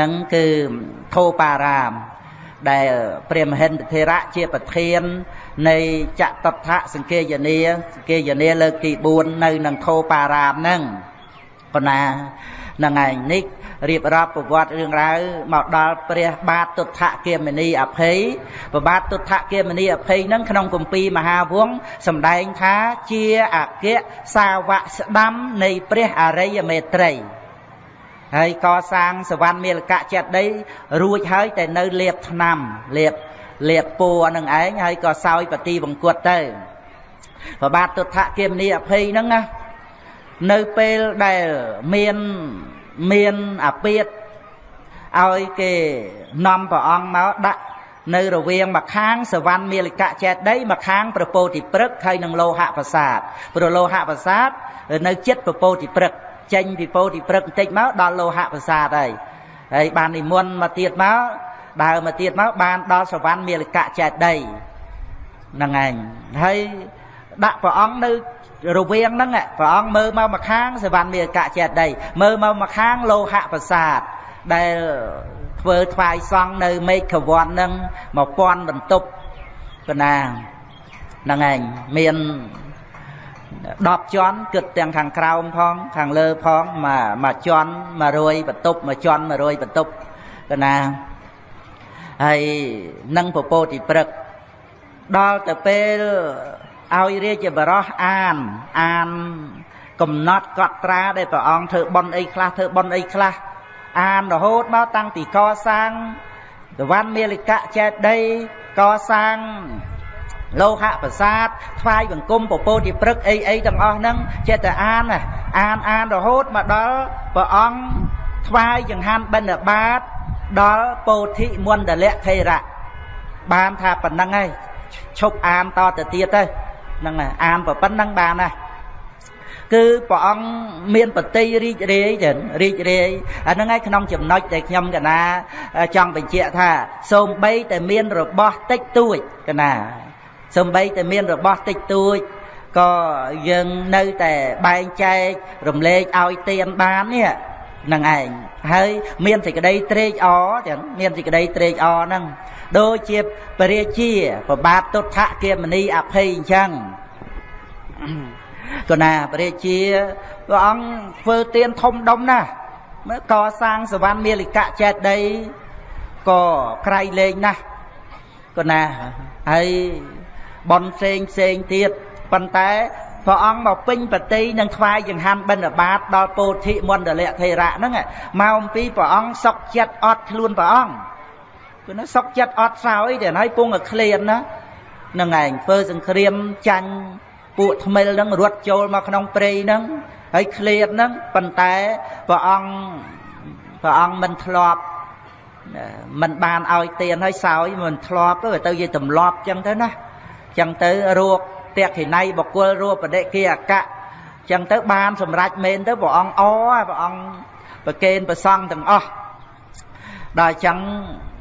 នឹងគឺធោបារាម ដែលព្រះមហិន្ទធេរៈជាប្រធាននៃចតថៈសង្កេយនាសង្កេយនាលើកទី4នៅនឹងធោបារាមហ្នឹងប៉ុណ្ណាហ្នឹងឯងនេះរៀបរាប់ប្រវត្តិរឿងរ៉ាវមកដល់ព្រះបាទទុដ្ឋគាមនីអភ័យព្រះបាទទុដ្ឋគាមនីអភ័យហ្នឹងក្នុងគម្ពីរមហាវង្សសម្ដែងថាជាអគ្គសាវកស្ដាំនៃព្រះអរិយមេត្រីហើយកសាងសវណ្ណមាលកៈចេតីរួចហើយតែនៅលៀបថ្នាំលៀបលៀបពួរនឹងឯងហើយក៏សោយបទីបង្គត់ទៅព្រះបាទទុដ្ឋគាមនីអភ័យហ្នឹងណានៅពេលដែលមាន មានអាពាតឲ្យគេនាំព្រះអង្គមកដាក់នៅរវាងម្ខាងសវណ្ណមាလိកៈចេតីម្ខាងប្រពោតិព្រឹកហើយនឹងលោហៈប្រាសាទព្រោះលោហៈប្រាសាទនៅចិត្តប្រពោតិព្រឹកចេញពីពោតិព្រឹកបន្តិចមកដល់លោហៈប្រាសាទហើយហើយបាននិមន្តមកទៀតមកដើរមកទៀតមកបានដល់សវណ្ណមាလိកៈចេតីហ្នឹងឯងហើយដាក់ព្រះអង្គនៅ រវាងហ្នឹងព្រះអង្គមើលមកមកខាងសវណ្ណមេកៈចេតីមើលមកមកខាងលោហៈប្រាសាទដែលធ្វើថ្វាយសង់នៅមេឃវ័នហ្នឹង1000បន្ទប់កណាហ្នឹងឯងមាន10ជាន់គិតទាំងខាងក្រោមផងខាងលើផងមួយមួយជាន់100បន្ទប់មួយជាន់100បន្ទប់កណាហើយនឹងពពោតិព្រឹកដល់ទៅពេល ឲ្យរាជបរោះអានអាន កំណត់កត់ត្រាដែលព្រះអង្គធ្វើបន់អីខ្លះធ្វើបន់អីខ្លះអានរហូតមកតាំងពីកសាងសវណ្ណមាលិកៈចេតីកសាងលោហៈប្រាសាទថ្វាយបង្គំពពោតិព្រឹកអីអីទាំងអស់ហ្នឹងចេះតែអានអានអានរហូតមកដល់ព្រះអង្គថ្វាយចង្ហាន់បិណ្ឌបាតដល់ពោធិមណ្ឌលៈថេរៈបានថាប៉ុណ្្នឹងហើយឈប់អានតទៅទៀតទៅ ហ្នឹងអានប៉ុណ្្នឹងបានណាគឺព្រះអង្គមានបតីរីករាយចឹងរីករាយអាហ្នឹងឯងក្នុងចំណុចដែលខ្ញុំកណាចង់បញ្ជាក់ថាសូម្បីតែមានរបស់តិចតួចកណាសូម្បីតែមានរបស់តិចតួចក៏យើងនៅតែបែងចែករំលែកឲ្យទៀនបាននេះ នឹងឯងហើយមានសេចក្តីត្រេកអរចឹងមានសេចក្តីត្រេកអរហ្នឹងដូចជាពរាជាប្របាទទុដ្ឋគមនីអភ័យអញ្ចឹងក៏ណាពរាជាព្រះអង្គធ្វើទានធំដុំណាស់មើលកសាងសវណ្ណមាលិកៈចេតដីក៏ក្រៃលែងណាស់ក៏ណាហើយបនផ្សេងផ្សេងទៀតប៉ុន្តែ ព្រះអង្គមកពេញបតីនឹងថ្វាយចង្ហាន់បិណ្ឌបាតដល់ពោធិមណ្ឌលៈថេរៈហ្នឹងមកអំពីព្រះអង្គសុកចិត្តអត់ខ្លួនព្រះអង្គគឺណាសុកចិត្តអត់សោយតែហើយពងឲ្យឃ្លានណានឹងឯងធ្វើសង្គ្រាមចាញ់ពួកថ្មិលហ្នឹងរត់ចូលមកក្នុងព្រៃហ្នឹងហើយឃ្លានហ្នឹងប៉ុន្តែព្រះអង្គព្រះអង្គមិនធ្លាប់មិនបានឲ្យទៀនឲ្យសោយមិនធ្លាប់ទៅទៅនិយាយទម្លាប់ចឹងទៅណាចឹងទៅរោគ តេខិណៃបកុលរូបបដិគិអកៈចឹងទៅបានសម្រេចមែនទៅព្រះអង្គអព្រះអង្គប្រកេនប្រសង់ទាំងអស់ដល់ចឹង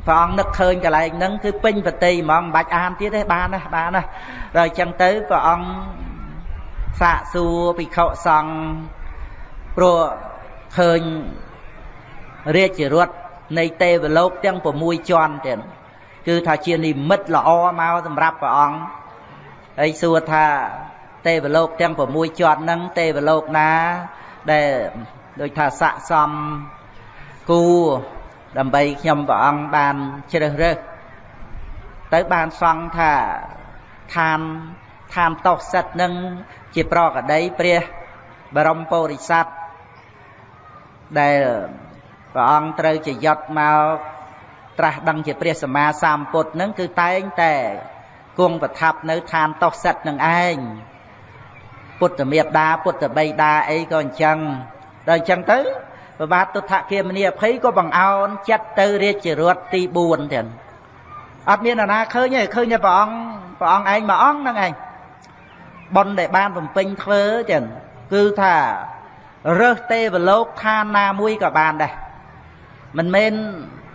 ព្រះអង្គនឹកឃើញកន្លែងហ្នឹងគឺពេញបតីហ្មងមិនបាច់អានទៀតទេបានណាបានណាដល់ចឹងទៅព្រះអង្គសាកសួរភិក្ខុសង្ឃព្រោះឃើញរាជរថនៃទេវលោកទាំង6ជាន់ទៀតគឺថាជានិមិត្តល្អមកសម្រាប់ព្រះអង្គ ហើយសួរថា ទេវលោកទាំង6ជាន់ហ្នឹងទេវលោកណា ដែលដូចថាស័កសមគូដើម្បីខ្ញុំព្រះអង្គបានជ្រើសរើសទៅបានសង្ឃថាឋានឋានតោសិតនឹងជាប្រកដីព្រះបរមពុរិស័ទដែលព្រះអង្គត្រូវជាយត់មកត្រាស់ដឹងជាព្រះសម្មាសម្ពុទ្ធនឹងគឺតែងតែ គង់ប្រថាប់នៅឋានតោសិតនឹងឯងពុទ្ធមេដាពុទ្ធបិតាអីក៏អញ្ចឹងដល់អញ្ចឹងទៅប្របាទទុដ្ឋគាមនីអភ័យក៏បង្អោនចិត្តទៅរាជរដ្ឋទី4ទៀតអត់មាននរណាឃើញទេឃើញតែព្រះអង្គព្រះអង្គឯងមួយអង្គហ្នឹងឯងប៉ុនដែលបានបំពេញធ្វើចឹងគឺថារើសទេវលោកឋានណាមួយក៏បានដែរមិនមែន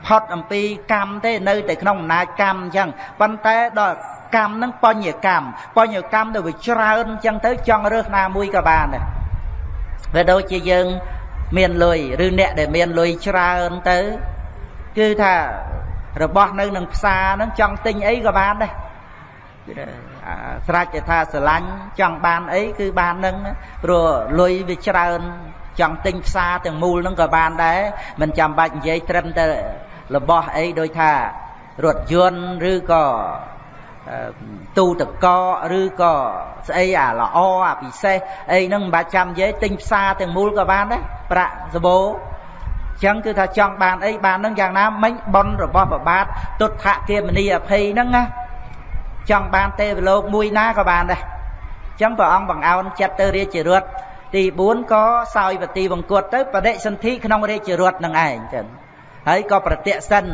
ផុតអំពីកម្មទេនៅតែក្នុងអំណាចកម្មអញ្ចឹងប៉ុន្តែដល់កម្មហ្នឹងបញ្ញកម្មបញ្ញកម្មទៅវាច្រើនអញ្ចឹងទៅចង់រើសណាមួយក៏បានដែរវាដូចជាយើងមានលុយឬអ្នកដែលមានលុយច្រើនទៅគឺថារបស់នៅនឹងផ្សារហ្នឹងចង់ទិញអីក៏បានដែរស្រេចតែថាស្រឡាញ់ចង់បានអីគឺបាននឹងព្រោះលុយវាច្រើនចង់ទិញផ្សារទាំងមូលហ្នឹងក៏បានដែរមិនចាំបាច់និយាយត្រឹមតែរបស់អីដូចថារថយន្តឬក៏ ទូតកឬក៏ស្អីអាល្អអាពិសេសអីហ្នឹងមិនបាច់ចាំនិយាយទិញផ្សារទាំងមូលក៏បានដែរប្រាក់សបោចឹងគឺថាចង់បានអីបាននឹងយ៉ាងណាមិញប៉ុនរបស់ប្របាទទុដ្ឋគាមនីអភ័យហ្នឹងណាចង់បានទេវលោកមួយណាក៏បានដែរចឹងព្រះអង្គបង្អោនចិត្តទៅរាជរដ្ឋទី4ក៏សោយពតិវង្គតទៅបដិសន្ធិក្នុងរាជរដ្ឋនឹងឯងចឹងហើយក៏ប្រតិសិន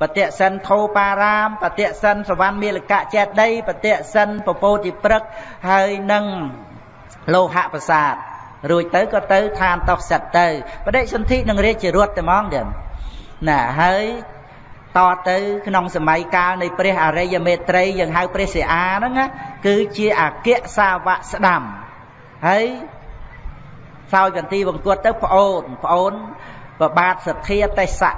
បតិសិនធោបារាមបតិសិនសវណ្ណមាលកៈចេតីបតិសិនពពោធិព្រឹកហើយនឹងលោហៈប្រាសាទរួចទៅក៏ទៅឋានតោសិតទៅបដិសន្ធិនឹងរាជរដ្ឋតែហ្មងទៀតណាហើយតទៅក្នុងសម័យកាលនៃព្រះអរិយមេត្រីយើងហៅព្រះសិអាហ្នឹងគឺជាអគ្គសាវកស្ដាំហើយសោយកន្ទីបង្គត់ទៅប្អូនប្អូនប្របាទសទ្ធាទេសៈ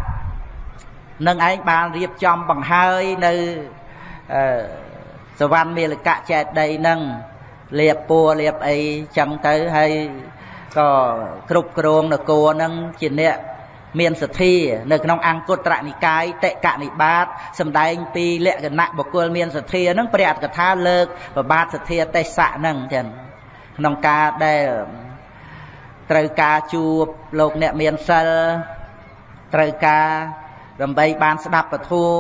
នឹងឯងបានរៀបចំបង្ហើយនៅអឺសវណ្ណមេលកៈចេតីនឹងលៀបពួរលៀបអីចឹងទៅហើយក៏គ្រប់គ្រងនគរនឹងជាអ្នកមានសទ្ធានៅក្នុងអង្គត្រនិកាយតិកនិបាតសំដែងពីលក្ខណៈបុគ្គលមានសទ្ធានឹងព្រះអត្តកថាលើកប្របាទសទ្ធាទេសៈនឹងចឹងក្នុងការដែលត្រូវការជួបលោកអ្នកមានសិលត្រូវការ ដើម្បីបានស្ដាប់ពធัว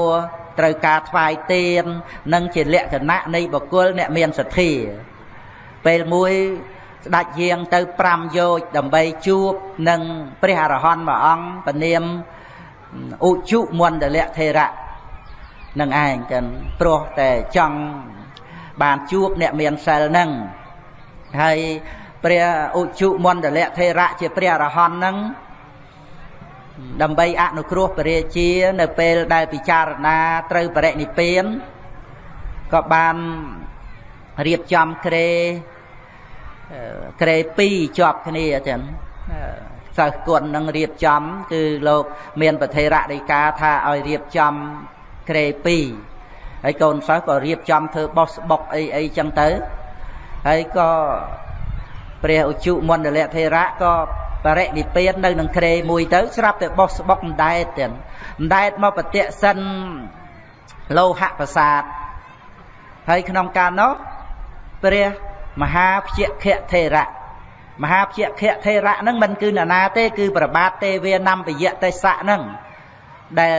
ត្រូវការថ្វាយទាននិងជាលក្ខណៈនៃបុគ្គលអ្នកមានសទ្ធាពេលមួយស្ដេចយាងទៅ5យោជដើម្បីជួបនឹងព្រះអរហន្តមួយអង្គពនាមឧជុមន្តលៈថេរៈនឹងឯងចឹងព្រោះតែចង់បានជួបអ្នកមានសិលនឹងហើយព្រះឧជុមន្តលៈថេរៈជាព្រះអរហន្តនឹង ដើម្បីអនុគ្រោះព្រះរាជា នៅពេលដែលពិចារណាត្រូវបរិនិព្វានក៏បានរៀបចំក្រេក្រេ2ជាប់គ្នាចឹងសិស្សគុណនឹងរៀបចំ គឺលោក មានប្រធេរដីកាថាឲ្យរៀបចំក្រេ2ហើយកូនសិស្សក៏រៀបចំធ្វើបោះស្បុកអីអីចឹងទៅហើយក៏ព្រះឧជុមណ្ឌលៈធេរៈក៏ បរិនិព្វាននៅនឹងក្រេមួយទៅស្រាប់តែបោះស្បុកអណ្ដែតទៀតអណ្ដែតមកប្រតិសិនលោហៈប្រាសាទហើយក្នុងកាលនោះព្រះមហាភជ្ជខៈថេរៈមហាភជ្ជខៈថេរៈហ្នឹងមិនគឺនរណាទេ គឺប្របាទទេវានំពយៈទេសៈហ្នឹងដែល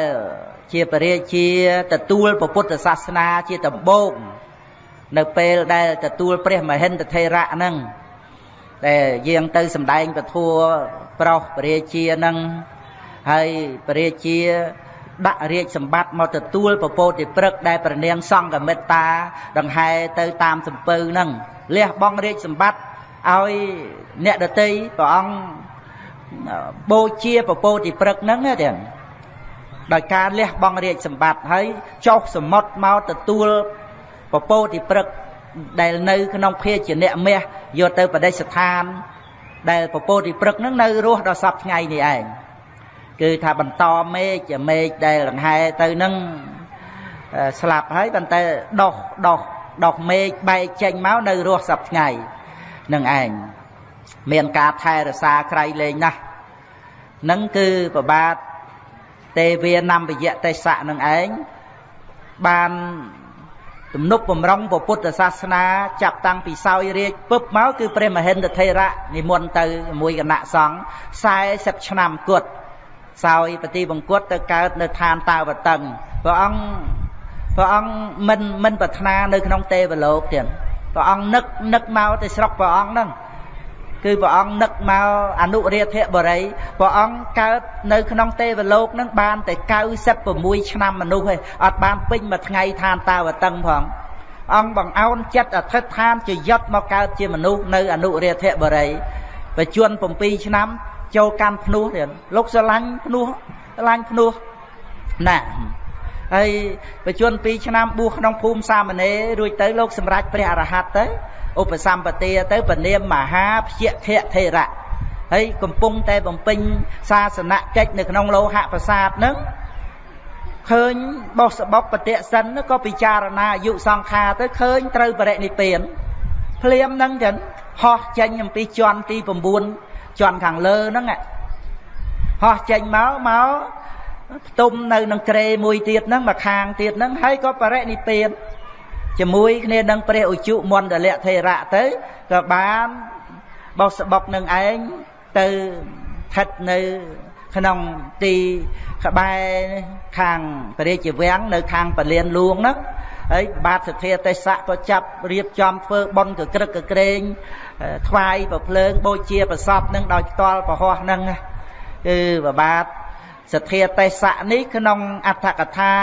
ជាពរាជាទទួលពុទ្ធសាសនាជាដំបូងនៅពេលដែលទទួលព្រះមហិន្ទថេរៈហ្នឹង ដែលយាងទៅសម្ដែងពធัวប្រុសពរាជានឹងហើយពរាជាដាក់រាជសម្បត្តិមកទទួលពពោតិព្រឹកដែលព្រះនាងសង្ឃមិត្តា ដង្ហែទៅតាមសំពៅនឹងលះបង់រាជសម្បត្តិឲ្យអ្នកដតីព្រះអង្គបូជាពពោតិព្រឹកហ្នឹងទេដោយការលះបង់រាជសម្បត្តិហើយចុះសមុទ្រមកទទួលពពោតិព្រឹក ដែលនៅក្នុងភាជនៈមាសយកទៅបដិស្ថាន ដែលពពោធិព្រឹកហ្នឹងនៅរស់ដល់សពថ្ងៃនេះឯងគឺថាបន្តមេឃមេឃដែលលង្ហែទៅហ្នឹងស្លាប់ហើយប៉ុន្តែដោះដោះដោះមេឃបែកចេញមកនៅរស់សពថ្ងៃនឹងឯងមានការថែរក្សាក្រៃលែងណាស់នឹងគឺប្របាទទេវានំវយៈទេសៈនឹងឯងបាន ទំនុកបំរុងពុទ្ធសាសនាចាប់តាំងពីសោយរាជពឹបមកគឺព្រះមហិន្ទថេរៈនិមន្តទៅមួយគណៈសង្ឃ40ឆ្នាំគត់សោយបទីបង្គត់ទៅកើតនៅឋានតាវតឹងព្រះអង្គព្រះអង្គមិនមិនប្រាថ្នានៅក្នុងទេវលោកទៀតព្រះអង្គនឹកនឹកមកទៅស្រុកព្រះអង្គហ្នឹង គឺព្រះអង្គនឹកមកអនុរាធបរិយព្រះអង្គកើតនៅក្នុងទេវលោកនឹងបានតែ96ឆ្នាំមនុស្សឯងអត់បានពេញមួយថ្ងៃឋានតាវតឹងផងអង្គបង្អោនចិត្តអធិដ្ឋានជាយត់មកកើតជាមនុស្សនៅអនុរាធបរិយបច្ចុប្បន្ន7ឆ្នាំចូលកាន់ភ្នោះទៀតលោកស្រឡាញ់ភ្នោះស្រឡាញ់ភ្នោះណា ហើយបច្ចុប្បន្ន2ឆ្នាំបួសក្នុងភូមិសាមណេររួចទៅលោកសម្រេចព្រះអរហន្តទៅឧបសម្បទាទៅពនាមមហាភយខៈធេរៈហើយកំពុងតែបំពេញសាសនកិច្ចនៅក្នុងលោហៈប្រាសាទនឹងឃើញបោះសបុកបតិសិនក៏ពិចារណាអាយុសង្ខារទៅឃើញត្រូវបរិនិព្វានភ្លាមហ្នឹងចឹងហោះចេញអំពីជាន់ទី9ជាន់ខាងលើហ្នឹងហោះចេញមកមក ផ្ទុំនៅនឹងក្រេមួយទៀតហ្នឹងមកខាងទៀតហ្នឹងហើយក៏បរិនិព្វានជាមួយគ្នានឹងព្រះឧជុមន្តលៈថេរៈទៅក៏បានបោះស្បុកនឹងឯងទៅស្ថិតនៅក្នុងទីក្បែរខាងព្រះរាជវាំងនៅខាងពលានលួងហ្នឹងហើយបាទសទ្ធាទេសៈក៏ចាប់រៀបចំធ្វើបុណ្យកក្រឹកកក្រែងថ្វាយប្រភ្លើងបូជាប្រសពនឹងដោយផ្ទាល់ប្រហោះហ្នឹងគឺបាទ សទ្ធាទេសៈនេះក្នុងអត្ថកថា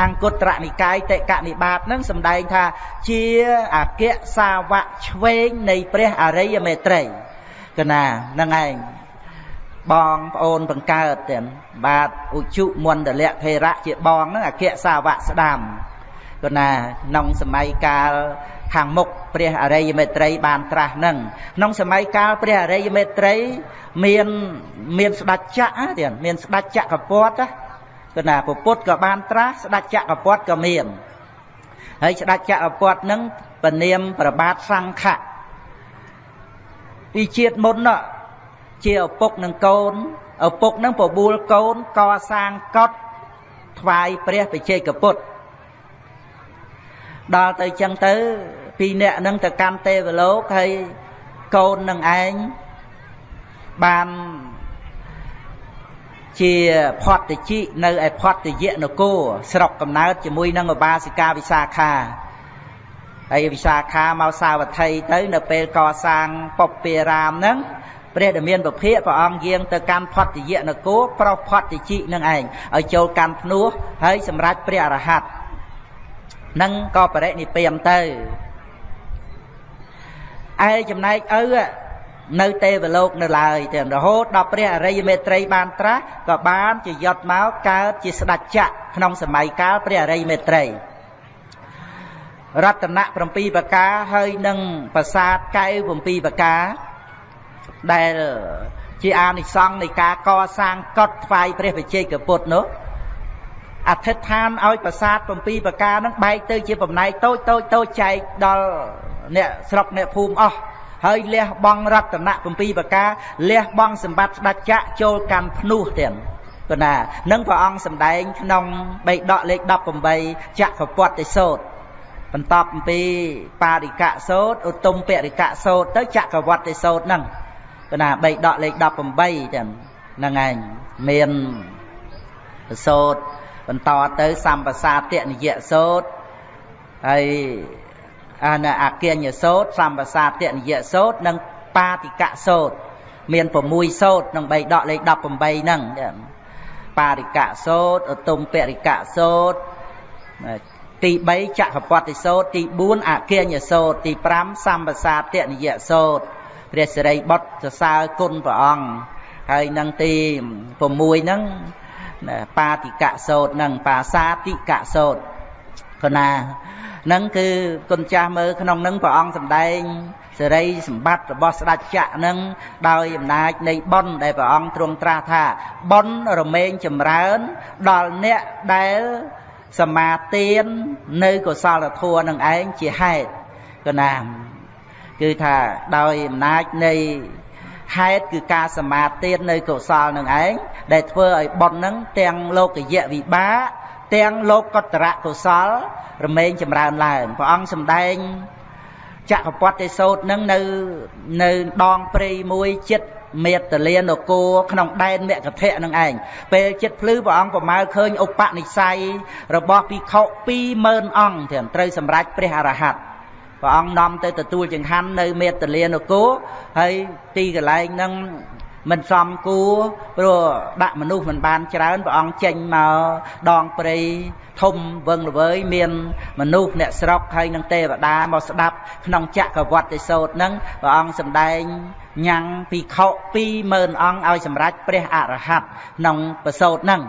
អង្គត្រនិកាយតេកនិបាតនឹងសម្ដែងថាជាអគ្គសាវកឆ្វេងនៃព្រះអរិយមេត្រីកណាហ្នឹងឯងបងប្អូនបង្កើតទាំងបាទឧជុមន្តលៈថេរៈជាបងហ្នឹងអគ្គសាវកស្ដាំគណាក្នុងសម័យកាល ខាងមុខព្រះអរិយមេត្រីបានត្រាស់នឹងក្នុងសម័យកាលព្រះអរិយមេត្រីមានមានស្ដេចចក្រទៀតមានស្ដេចចក្រពត្តិគឺណាពពុទ្ធក៏បានត្រាស់ស្ដេចចក្រពត្តិក៏មានហើយស្ដេចចក្រពត្តិនឹងពនាមប្របាទសង្ឃៈពីជាតិមុនជាឪពុកនឹងកូនឪពុកនឹងបបួលកូនកសាងកត់ថ្វាយព្រះបជ័យកពុទ្ធដល់ទៅចឹងទៅ ពីរនាក់នឹងទៅកាន់ទេវលោកហើយកូននឹងឯងបានជាផតតិជិនៅឯផតយៈនគរស្រុកកំណើតជាមួយនឹងឧបាសិកាវិសាខាហើយវិសាខាមកសាវត្ថីទៅនៅពេលកសាងពពារាមហ្នឹងព្រះដែលមានពភៈព្រះអង្គយាងទៅកាន់ផតយៈនគរប្រុសផតតិជិនឹងឯងឲ្យចូលកាន់ភ្នោះហើយសម្រេចព្រះអរហន្តនឹងក៏បរិនិព្វានទៅ ឯចំណែកឪនៅទេវលោកនៅឡើយទាំងរហូតដល់ព្រះអរិយមេត្រីបានត្រាស់ក៏បានជាយត់មកកើតជាស្ដេចចក្រក្នុងសម័យកាលព្រះអរិយមេត្រីរតនៈ7ប្រការហើយនឹងប្រាសាទកែវ7ប្រការដែលជាអានិសង្ឃនៃការកសាងកត់ថ្វាយព្រះវិជ័យកពុទ្ធនោះអធិដ្ឋានឲ្យប្រាសាទ7ប្រការនឹងបែកទៅជាបំណែកតូចតូចតូចចែកដល់ អ្នកស្រុកអ្នកភូមិអស់ហើយលះបង់រតនៈ7ប្រការលះបង់សម្បត្តិស្ដេចចក្រចូលកាន់ភ្នោះទៀតគណានឹងព្រះអង្គសម្ដែងក្នុងបេដកលេខ18ចក្រពត្តិសោតបន្តអំពីបារិកៈសោតឧត្តមពរិកៈសោតទៅចក្រវត្តិសោតហ្នឹងគណាបេដកលេខ18ចឹងហ្នឹងឯងមានសោតបន្តទៅសម្បសាទនិយសោតហើយអា នអគញ្ញសោតសម្បសាទនិយសោតនិងបាតិកសោតមាន6សោតក្នុង3ដកលេខ18ហ្នឹងបារិកសោតឧត្តមពរិកសោតទី3ចក្រពត្តិសោតទី4អគញ្ញសោតទី5សម្បសាទនិយសោតព្រះសិរីបុត្រសរសើរគុណព្រះអង្គហើយនឹងទី6ហ្នឹងបាតិកសោតនិងបាសាតិកសោត កណានឹងគឺគុណចាស់មើលក្នុងនឹងព្រះអង្គសម្ដែងសេរីសម្បត្តិរបស់ស្ដេចចក្រនឹងដោយអំណាចនៃបុណ្យដែលព្រះអង្គទ្រង់ត្រាស់ថាបុណ្យរមែងចម្រើនដល់អ្នកដែលសមាទាននៅកុសលធម៌នឹងឯងជាហេតុកណាគឺថាដោយអំណាចនៃហេតុគឺការសមាទាននៅកុសលនឹងឯងដែលធ្វើឲ្យបុណ្យនឹងទាំងលោកយៈវិបាក ទាំងលោកកតរៈកុសលរមែងចម្រើនឡើងព្រះអង្គសម្ដែងចក្រពត្តិសោតនឹងនៅនៅដងព្រៃមួយចិត្តមេតលានគរក្នុងដែនមគ្គធៈនឹងឯងពេលចិត្តភ្លឺព្រះអង្គប្រមាលឃើញឧបនិស្ស័យរបស់ភិក្ខុ20000អង្គទាំងត្រូវសម្រេចព្រះអរហន្តព្រះអង្គនាំទៅទទួលចង្ហាន់នៅមេតលានគរហើយទីកន្លែងហ្នឹង មិនសមគួរព្រោះដាក់មនុស្សមិនបានច្រើនព្រះអង្គចេញមកដងព្រៃធំវឹងល្វើយមានមនុស្សអ្នកស្រុកហើយនឹងទេវតាមកស្ដាប់ក្នុងចក្រវត្តិសោតនឹងព្រះអង្គសម្ដែងញ៉ាំងភិក្ខុ20000អង្គឲ្យសម្រេចព្រះអរហន្តក្នុងប្រសោតនឹង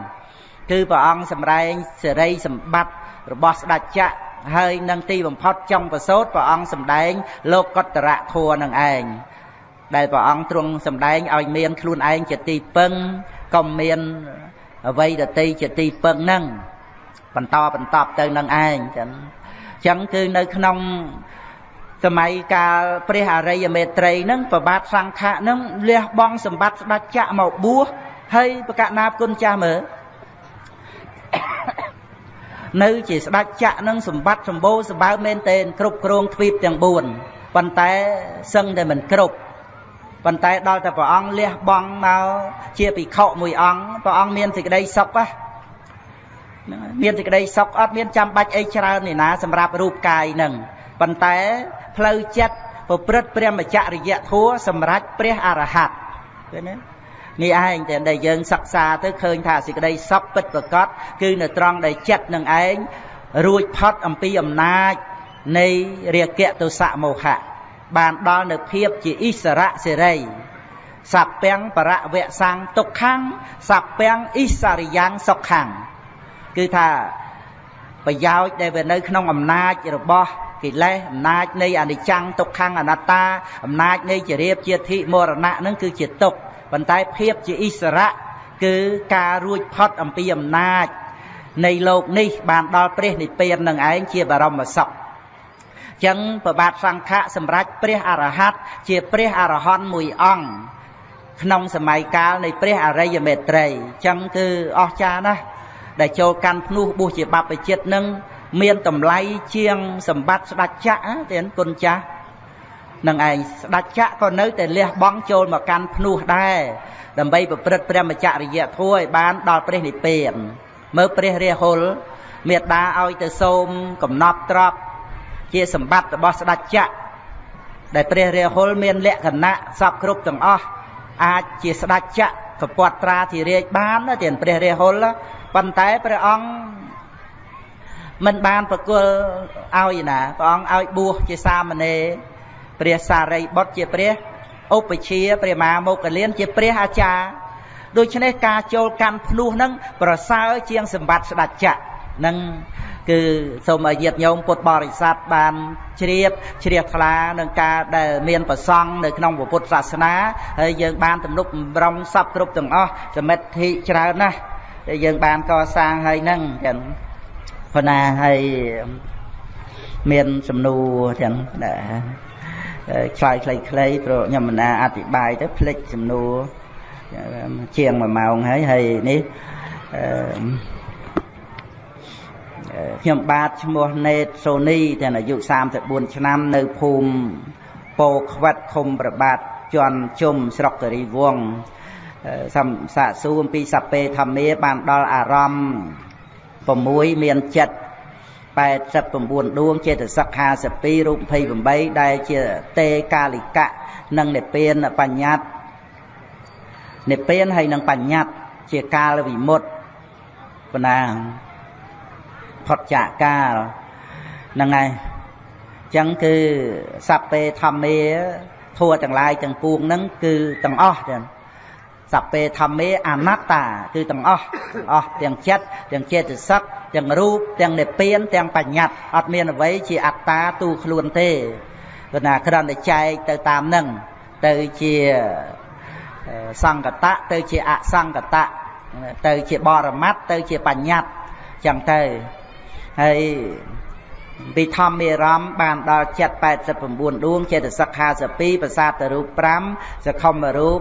គឺព្រះអង្គសម្ដែងសេរីសម្បត្តិរបស់ស្ដេចចក្រហើយនឹងទីបំផុតចុងប្រសូតព្រះអង្គសម្ដែងលោកកតរៈធัวនឹងឯង ដែលព្រះអង្គទ្រង់សម្ដែងឲ្យមានខ្លួនឯងជាទីពឹងកុំមានអ្វីដតីជាទីពឹងហ្នឹងបន្តបន្តទៅនឹងឯងចឹងចឹងគឺនៅក្នុងសម័យកាលព្រះអរិយមេត្រីហ្នឹងប្របាទសង្ឃៈហ្នឹងលះបង់សម្បត្តិស្ដេចចក្រមកបួសហើយប្រកាសណាគុណចាស់មើលនៅជាស្ដេចចក្រនឹងសម្បត្តិសម្បូរសម្បើមមែនទែនគ្រប់គ្រងទ្វីបទាំង4ប៉ុន្តែសឹងតែមិនគ្រប់ ប៉ុន្តែដល់តែព្រះអង្គលះបង់មកជាភិក្ខុមួយអង្គព្រះអង្គមានសេចក្តីសុខណាមានសេចក្តីសុខអត់មានចាំបាច់អីច្រើននេះណាសម្រាប់រូបកាយនឹងប៉ុន្តែផ្លូវចិត្តប្រព្រឹត្តព្រះមច្ចរិយធัวសម្រាប់ព្រះអរហន្តឃើញទេនេះឯងតែដែលយើងសិក្សាទៅឃើញថាសេចក្តីសុខពិតប្រកបគឺនៅត្រង់ដែលចិត្តនឹងឯងរួចផុតអំពីអំណាចនៃរាគៈទុសៈមោហៈ បានដល់នៅភាពជាអិសរៈសេរីសពាំងបរវៈសាំងទុក្ខំសពាំងអិសរិយ៉ាងសុខំគឺថាប្រយោជន៍ដែលវានៅក្នុងអំណាចរបស់កិលេសអំណាចនៃអនិច្ចំទុក្ខំអនត្តាអំណាចនៃជារៀបជាធិមរណៈនឹងគឺជាទុក្ខប៉ុន្តែភាពជាអិសរៈគឺការរួចផុតអំពីអំណាចនៃលោកនេះបានដល់ព្រះនិព្វាននឹងឯងជាបរមសុខ ចឹងប្របាទសង្ឃៈសម្រាប់ព្រះអរហន្តជាព្រះអរហន្តមួយអង្គក្នុងសម័យកាលនៃព្រះអរិយមេត្រីចឹងគឺអស្ចារ្យណាស់ដែលចូលកាន់ភ្នោះបុស្សជាបព្វជិតនឹងមានតម្លៃជាងសម្បត្តិស្ដេចចក្រទេគុណចាស់នឹងឯងស្ដេចចក្រក៏នៅតែលះបង់ចូលមកកាន់ភ្នោះដែរដើម្បីប្រព្រឹត្តព្រះមច្ចរិយធម៌ឲ្យបានដល់ព្រះនិព្វានមើលព្រះរាហុលមេត្តាឲ្យទៅសូមកំណប់ទ្រព្យ ជាសម្បត្តិរបស់ស្ដេចចក្រដែលព្រះរាហុលមានលក្ខណៈសពគ្រប់ទាំងអស់អាចជាស្ដេចចក្រកពាត់ត្រាធិរាជបានទៀតព្រះរាហុលប៉ុន្តែព្រះអង្គមិនបានប្រគល់ឲ្យណាព្រះអង្គឲ្យបួសជាសាមណេរព្រះសារីបុត្រជាព្រះឧបជាព្រះមហាមោគលានជាព្រះអាចារ្យដូច្នេះការចូលកាន់ភ្នោះនឹងប្រសើរជាងសម្បត្តិស្ដេចចក្រ នឹងគឺសូមឲ្យញាតិញោមពុទ្ធបរិស័ទបានជ្រាបជ្រះថ្លានឹងការដែលមានប្រសង់នៅក្នុងពុទ្ធសាសនាហើយយើងបានទំនុកបំរុងសពគ្រប់ទាំងអស់សមិទ្ធិច្រើនណាស់ដែលយើងបានកសាងហើយហ្នឹងចឹងប៉ុន្តែហើយមានសំណួរចឹងឆ្លើយខ្លីៗព្រោះខ្ញុំមិនណាអธิบายទៅភ្លេចសំណួរជាង1ម៉ោងហើយហើយនេះអឺ ខ្ញុំបាទឈ្មោះណេតសូនីទាំងអាយុ34ឆ្នាំនៅភូមិពោខ្វិតឃុំប្របាទជន់ជុំស្រុកគិរីវង្សសំសាកសួរអំពីសពេធម្មាបានដល់អារម្មណ៍6មានចិត្ត89ដួងចេតសិក52រូប28ដែលជាតេកាលិកៈនិងនិព្វានបញ្ញត្តិនិព្វានហើយនិងបញ្ញត្តិជាកាលវិមុតបណ្ណា ផុតចាកកាលហ្នឹងហើយអញ្ចឹងគឺសัพពេធម្មាធัวទាំងឡាយទាំងពួងហ្នឹងគឺទាំងអស់ទាំងសัพពេធម្មាអនត្តាគឺទាំងអស់ទាំងអស់ទាំងចិត្តទាំងចេតសិក ទាំងរូបទាំងនិព្វានទាំងបញ្ញត្តិអត់មានអ្វីជាអត្តាទូខ្លួនទេព្រោះណាគ្រាន់តែចែកទៅតាមនឹងទៅជាសង្កតៈទៅជាអសង្កតៈទៅជាបរមត្តទៅជាបញ្ញត្តិចឹងទៅ ហើយពីធម្មមេរមបានដល់ចិត្ត89ដួងចេតសិក52ប្រសាទរូប5សខុមរូប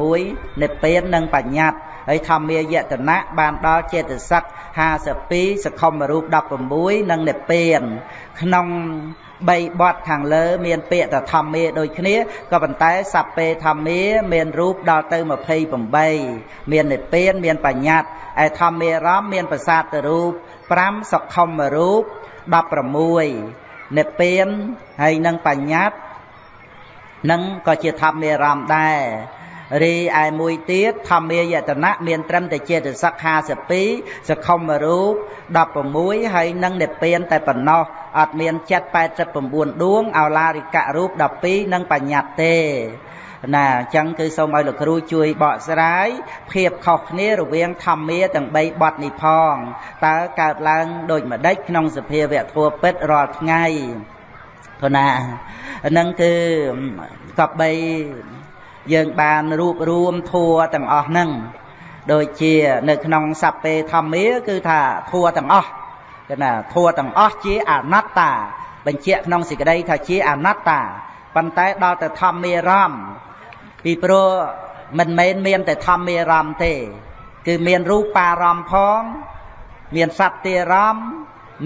16និព្វាននិងបញ្ញត្តិហើយធម្មាយតនៈបានដល់ចេតសិក52សខុមរូប16និងនិព្វានក្នុង3បទខាងលើមានពាក្យថាធម្មាដូចគ្នាក៏ប៉ុន្តែសัพពេធម្មាមានរូបដល់ទៅ28មាននិព្វានមានបញ្ញត្តិឯធម្មារមមានប្រសាទរូប 5សខុមរូប16និព្វានហើយនឹងបញ្ញត្តិនឹងក៏ជាធម្មារមដែររីឯមួយទៀតធម្មាយតនៈមានត្រឹមតែចេតសិក52សខុមរូប16ហើយនឹងនិព្វានតែប៉ុណ្ណោះអត់មានចិត្ត89ដួងអោឡារិកៈរូប12និងបញ្ញត្តិទេ ណាអញ្ចឹងគឺសូមឲ្យលោកគ្រូជួយបកស្រាយភាពខុសគ្នារវាងធម្មាទាំង3បទនេះផងតើកើតឡើងដូចម្ដេចក្នុងសភាវៈធัวពិតរាល់ថ្ងៃព្រោះណាហ្នឹងគឺកបបីយើងបានរួបរวมធัวទាំងអស់ហ្នឹងដូចជានៅក្នុងសัพពេធម្មាគឺថាធัวទាំងអស់គឺណាធัวទាំងអស់ជាអនត្តា បញ្ជាក់ក្នុងសេចក្តីថាជាអនត្តាប៉ុន្តែដល់ទៅធម្មារម្មណ៍ ពីព្រោះមិនមែនមានតែធម្មារម្មណ៍ទេ គឺមានរូបារម្មណ៍ផង មានសត្ទារម្មណ៍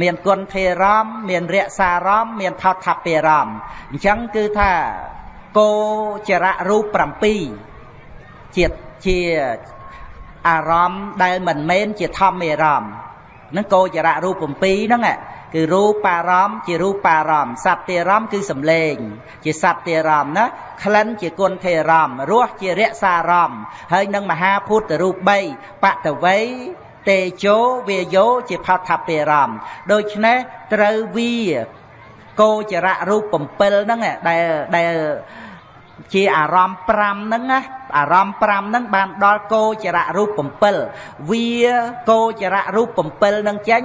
មានគុណធេរម្មណ៍មានរសារម្មណ៍មានថោថពារម្មណ៍អញ្ចឹងគឺថាគោចរៈរូប7ជាជាអារម្មណ៍ដែលមិនមែនជាធម្មអារម្មណ៍ហ្នឹងគោចរៈរូប7ហ្នឹង គឺរូបារម្មណ៍ជារូបារម្មណ៍សត្តិរម្មណ៍គឺសំឡេង ជាសត្តិរម្មណ៍ណាក្លិនជាគុណធេរម្មណ៍រសជារសារម្មណ៍ហើយនឹងមហាភូតរូប3បតវ័យតេជោវាយោជាផតថពេរម្មណ៍ដូច្នេះត្រូវវាគោចរៈរូប7ហ្នឹងដែលដែលជាអារម្មណ៍5ហ្នឹងណាអារម្មណ៍5ហ្នឹងបានដល់គោចរៈរូប7វាគោចរៈរូប7ហ្នឹងចេញ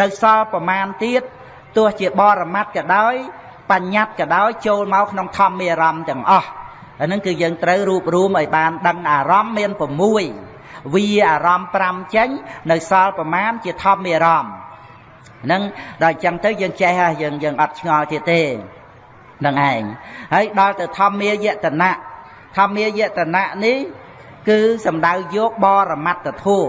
នៅសល់ប្រមាណទៀតទោះជាបរមត្តក៏ដោយបញ្ញត្តិក៏ដោយចូលមកក្នុងធម្មអារម្មណ៍ទាំងអស់អាហ្នឹងគឺយើងត្រូវរួបរวมឲ្យបានដឹងអារម្មណ៍មាន6វាអារម្មណ៍5ចេញនៅសល់ប្រមាណជាធម្មអារម្មណ៍ហ្នឹងដល់អញ្ចឹងទៅយើងចេះហើយយើងយើងអត់ឆ្ងល់ទៀតទេនឹងឯងហើយដល់ទៅធម្មាយតនៈធម្មាយតនៈនេះគឺសំដៅយកបរមត្តធัว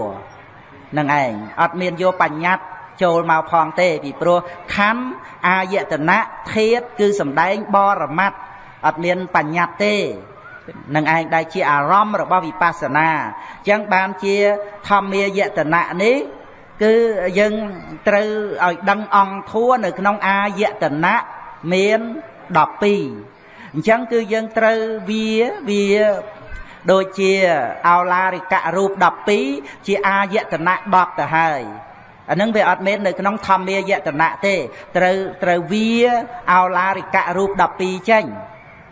នឹងឯងអត់មានយកបញ្ញត្តិ ចូលមកផងទេពីព្រោះខណ្ឌអាយតនៈធាតគឺសំដែងបរមត្តអត់មានបញ្ញត្តិទេនឹងឯងដែលជាអារម្មណ៍របស់វិបស្សនាអញ្ចឹងបានជាធម្មាយតនៈនេះគឺយើងត្រូវឲ្យដឹងអង្គធัวនៅក្នុងអាយតនៈមាន12អញ្ចឹងគឺយើងត្រូវវាវាដូចជាអោឡារិកៈរូប12ជាអាយតនៈ10ទៅហើយ អានឹងវាអត់មាននៅក្នុងធម្មាយតនៈទេត្រូវត្រូវវាអោឡារិកៈរូប12ចេញ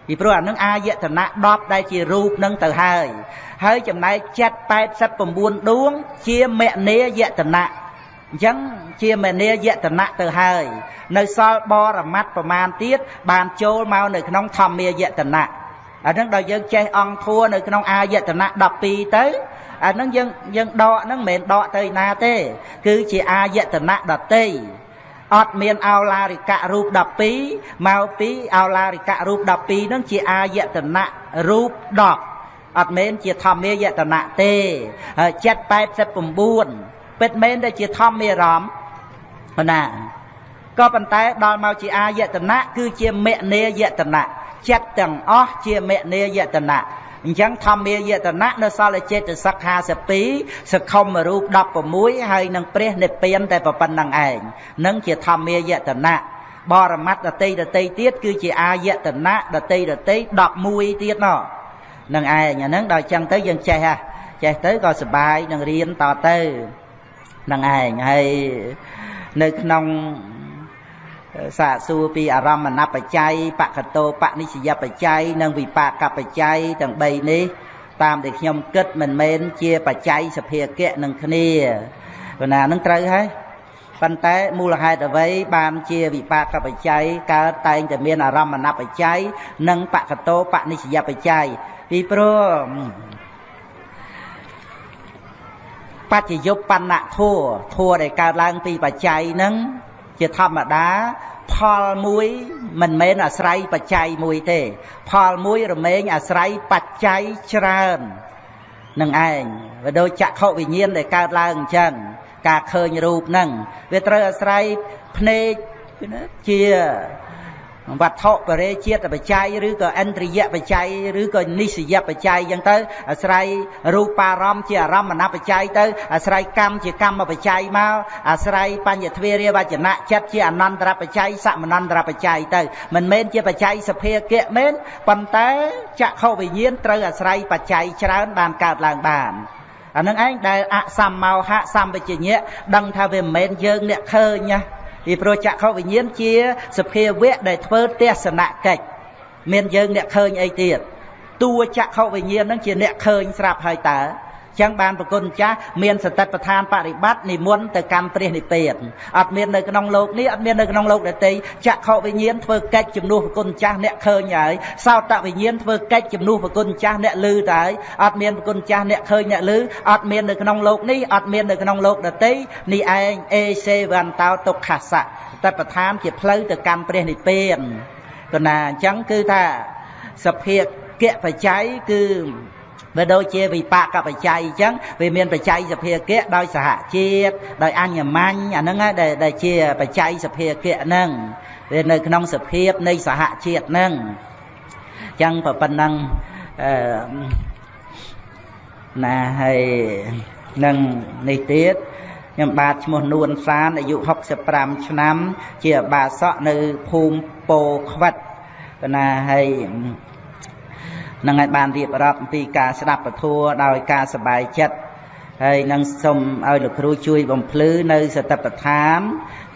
ពីព្រោះអានឹងអាយតនៈ10ដែលជារូបនឹងទៅហើយ ហើយចំណែកចិត្ត89ដួង ជាមនេយតនៈអញ្ចឹងជាមនីយតនៈទៅហើយ នៅសល់បរមត្តប្រមាណទៀតបានចូលមកនៅក្នុងធម្មាយតនៈអានឹងដល់យើងចេះអង្គធัวនៅក្នុងអាយតនៈ12ទៅ អានឹងយើងយើងដកហ្នឹងមិនមែនដកទៅណាទេ គឺជាអាយតនៈដតីអត់មានអោឡារិកៈរូប12មកពីអោឡារិកៈរូប12ហ្នឹងជាអាយតនៈរូប10អត់មែនជាធម្មាយតនៈទេហើយ789ពិតមែនដែលជាធម្មារម្មណ៍ណាក៏ប៉ុន្តែដល់មកជាអាយតនៈគឺជាមនេយតនៈចិត្តទាំងអស់ជាមនេយតនៈ អញ្ចឹងធម្មាយតនៈនៅសល់ចេតសិក52សខុមរូប16ហើយនឹងព្រះនិព្វានតែប៉ុណ្្នឹងឯងនឹងជាធម្មាយតនៈបរមត្តដតីដតីទៀតគឺជាអាយតនៈដតីដតី11ទៀតណោះនឹងឯងអាហ្នឹងដល់អញ្ចឹងទៅយើងចេះហ่ะចេះទៅក៏សុបាយនឹងរៀនតទៅនឹងឯងហើយនៅក្នុង សាកសួរពីអារម្មណបច្ច័យបកតោបនិស្សយបច្ច័យនិងវិបាកបច្ច័យទាំង3នេះ តាមដែលខ្ញុំគិតមិនមែនជាបច្ច័យសភាគៈនឹងគ្នាព្រោះណានឹងត្រូវហើយប៉ុន្តែមូលហេតុអ្វីបានជាវិបាកបច្ច័យកើតតែងតែមានអារម្មណបច្ច័យនិងបកតោបនិស្សយបច្ច័យពីព្រោះបច្ចយុបណ្ណធัวធัวដែលកើតឡើងពីបច្ច័យហ្នឹង ជាធម្មតា ផលមួយមិនមែនអាស្រ័យបច្ច័យមួយទេ ផលមួយរមែងអាស្រ័យបច្ច័យច្រើននឹងឯងវាដូចចក្ខុវិញ្ញាណដែលកើតឡើងអញ្ចឹងការឃើញរូបហ្នឹងវាត្រូវអាស្រ័យភ្នែកជា វត្ថុបរិជាតិបច្ច័យឬក៏ឥន្ទ្រិយបច្ច័យឬក៏និស្សយបច្ច័យអញ្ចឹងទៅអាស្រ័យរូបារម្មណ៍ជាអារម្មណ៍បច្ច័យទៅអាស្រ័យកម្មជាកម្មបច្ច័យមកអាស្រ័យបញ្ញទ្វារាវចនៈចិត្តជាអនន្តរបច្ច័យសមនន្តរបច្ច័យទៅមិនមែនជាបច្ច័យសភាគៈមែនប៉ុន្តែចក្ខុវិញ្ញាណត្រូវអាស្រ័យបច្ច័យច្រើនបានកើតឡើងបានអានឹងឯងដែលអសម្មោហៈសម្បជញ្ញៈដឹងថាវាមិនមែនយើងអ្នកឃើញណា ពីព្រោះចក្ខុវិញ្ញាណជាសភាវៈដែលធ្វើទស្សនកិច្ចមានយើងអ្នកឃើញអីទៀតតួចក្ខុវិញ្ញាណនឹងជាអ្នកឃើញស្រាប់ហើយតើ ចឹងបានប្រគុណចាស់មានសតិប្បដ្ឋានបរិបត្តិនិមន្តទៅកម្មព្រះនិព្វានអត់មាននៅក្នុងលោកនេះអត់មាននៅក្នុងលោកដទៃចក្ខុវិញ្ញាណធ្វើកិច្ចជំនួសប្រគុណចាស់អ្នកឃើញហើយសោតវិញ្ញាណធ្វើកិច្ចជំនួសប្រគុណចាស់អ្នកឮទៅហើយអត់មានប្រគុណចាស់អ្នកឃើញអ្នកឮអត់មាននៅក្នុងលោកនេះអត់មាននៅក្នុងលោកដទៃនេះឯងអេសេវន្តោទុក្ខសៈតបឋានជាផ្លូវទៅកម្មព្រះនិព្វានកណាអញ្ចឹងគឺថាសភាគៈបច្ច័យគឺ វាដូចជាវិបាកបច្ច័យអញ្ចឹងវាមានបច្ច័យសភាគៈដោយសហជាតិដោយអញ្ញមាញ់អាហ្នឹងដែលជាបច្ច័យសភាគៈហ្នឹងវានៅក្នុងសភាពនៃសហជាតិហ្នឹងអញ្ចឹងប៉ុណ្ណឹងអឺណាហើយនឹងនេះទៀតខ្ញុំបាទឈ្មោះនួនសានអាយុ65ឆ្នាំ ជាអបាសកនៅភូមិពោខ្វិតណាហើយ នឹងឲ្យបានរៀបរាប់អំពីការស្ដាប់ពធដោយការសប្បាយចិត្តហើយនឹងសូមឲ្យលោកគ្រូជួយបំភ្លឺនៅសតបដ្ឋាន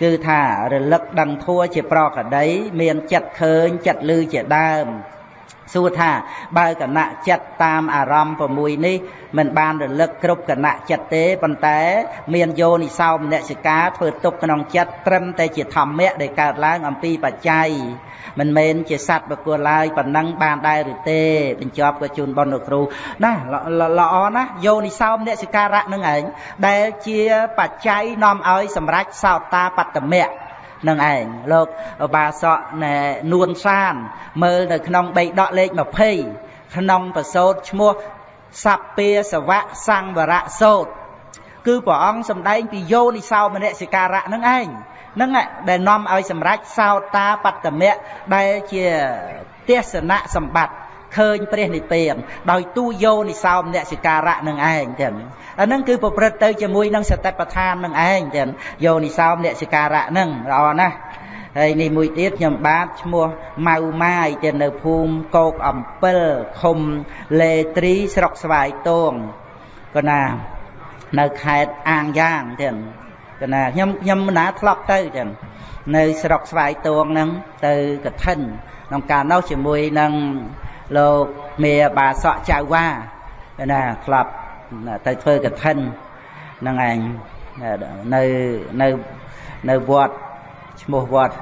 គឺថារលឹកដឹងធัวជាប្រកដី មានចិត្តឃើញចិត្តឮជាដើម សួរថាបើគណៈចិត្តតាមអារម្មណ៍6នេះមិនបានរលឹកគ្រប់គណៈចិត្តទេប៉ុន្តែមានយោនិសោមនសិកាធ្វើទុកក្នុងចិត្តត្រឹមតែជាធម្មៈដែលកើតឡើងអំពីបច្ច័យមិនមែនជាសត្វបកុលឡើយប៉ុណ្ណឹងបានដែរឬទេបញ្ចប់ក៏ជូនបនលោកគ្រូណាល្អណាស់យោនិសោមនសិការៈនឹងឯងដែលជាបច្ច័យនាំឲ្យសម្រេចសោតាបត្តមៈ នឹងឯងលោកបាសកណែនួនសាន មើលនៅក្នុងបៃដកលេខ20ក្នុងប្រសូតឈ្មោះសัพពាសវៈសង្វរៈសោតគឺព្រះអង្គសម្ដែងពីយោនិសោមនសិការៈនឹងឯងនឹងដែលនាំឲ្យសម្រេចសោតាបត្តមៈដែលជាទេសនៈសម្បត្តិឃើញព្រះនិព្វានដោយទូយោនិសោមនសិការៈនឹងឯងទាំង អាហ្នឹងគឺប្រព្រឹត្តទៅជាមួយនឹងសតិប្បដ្ឋាននឹងឯងទាំងយោនិសោមនសិការៈហ្នឹងល្អណាស់ហើយនេះមួយទៀតខ្ញុំបាទឈ្មោះម៉ៅម៉ាយទៅនៅភូមិកោកអំពិលឃុំលេត្រីស្រុកស្វាយតងក៏ណានៅខេត្តអាងយ៉ាងទៀតកណាខ្ញុំខ្ញុំមិនណាធ្លាប់ទៅចឹងនៅស្រុកស្វាយតួងហ្នឹងទៅកឋិនក្នុងការនោះជាមួយនឹងលោកមេបាសក់ចៅវ៉ាណាធ្លាប់ ទៅធ្វើកឋិនហ្នឹងឯងនៅនៅនៅវត្តឈ្មោះវត្ត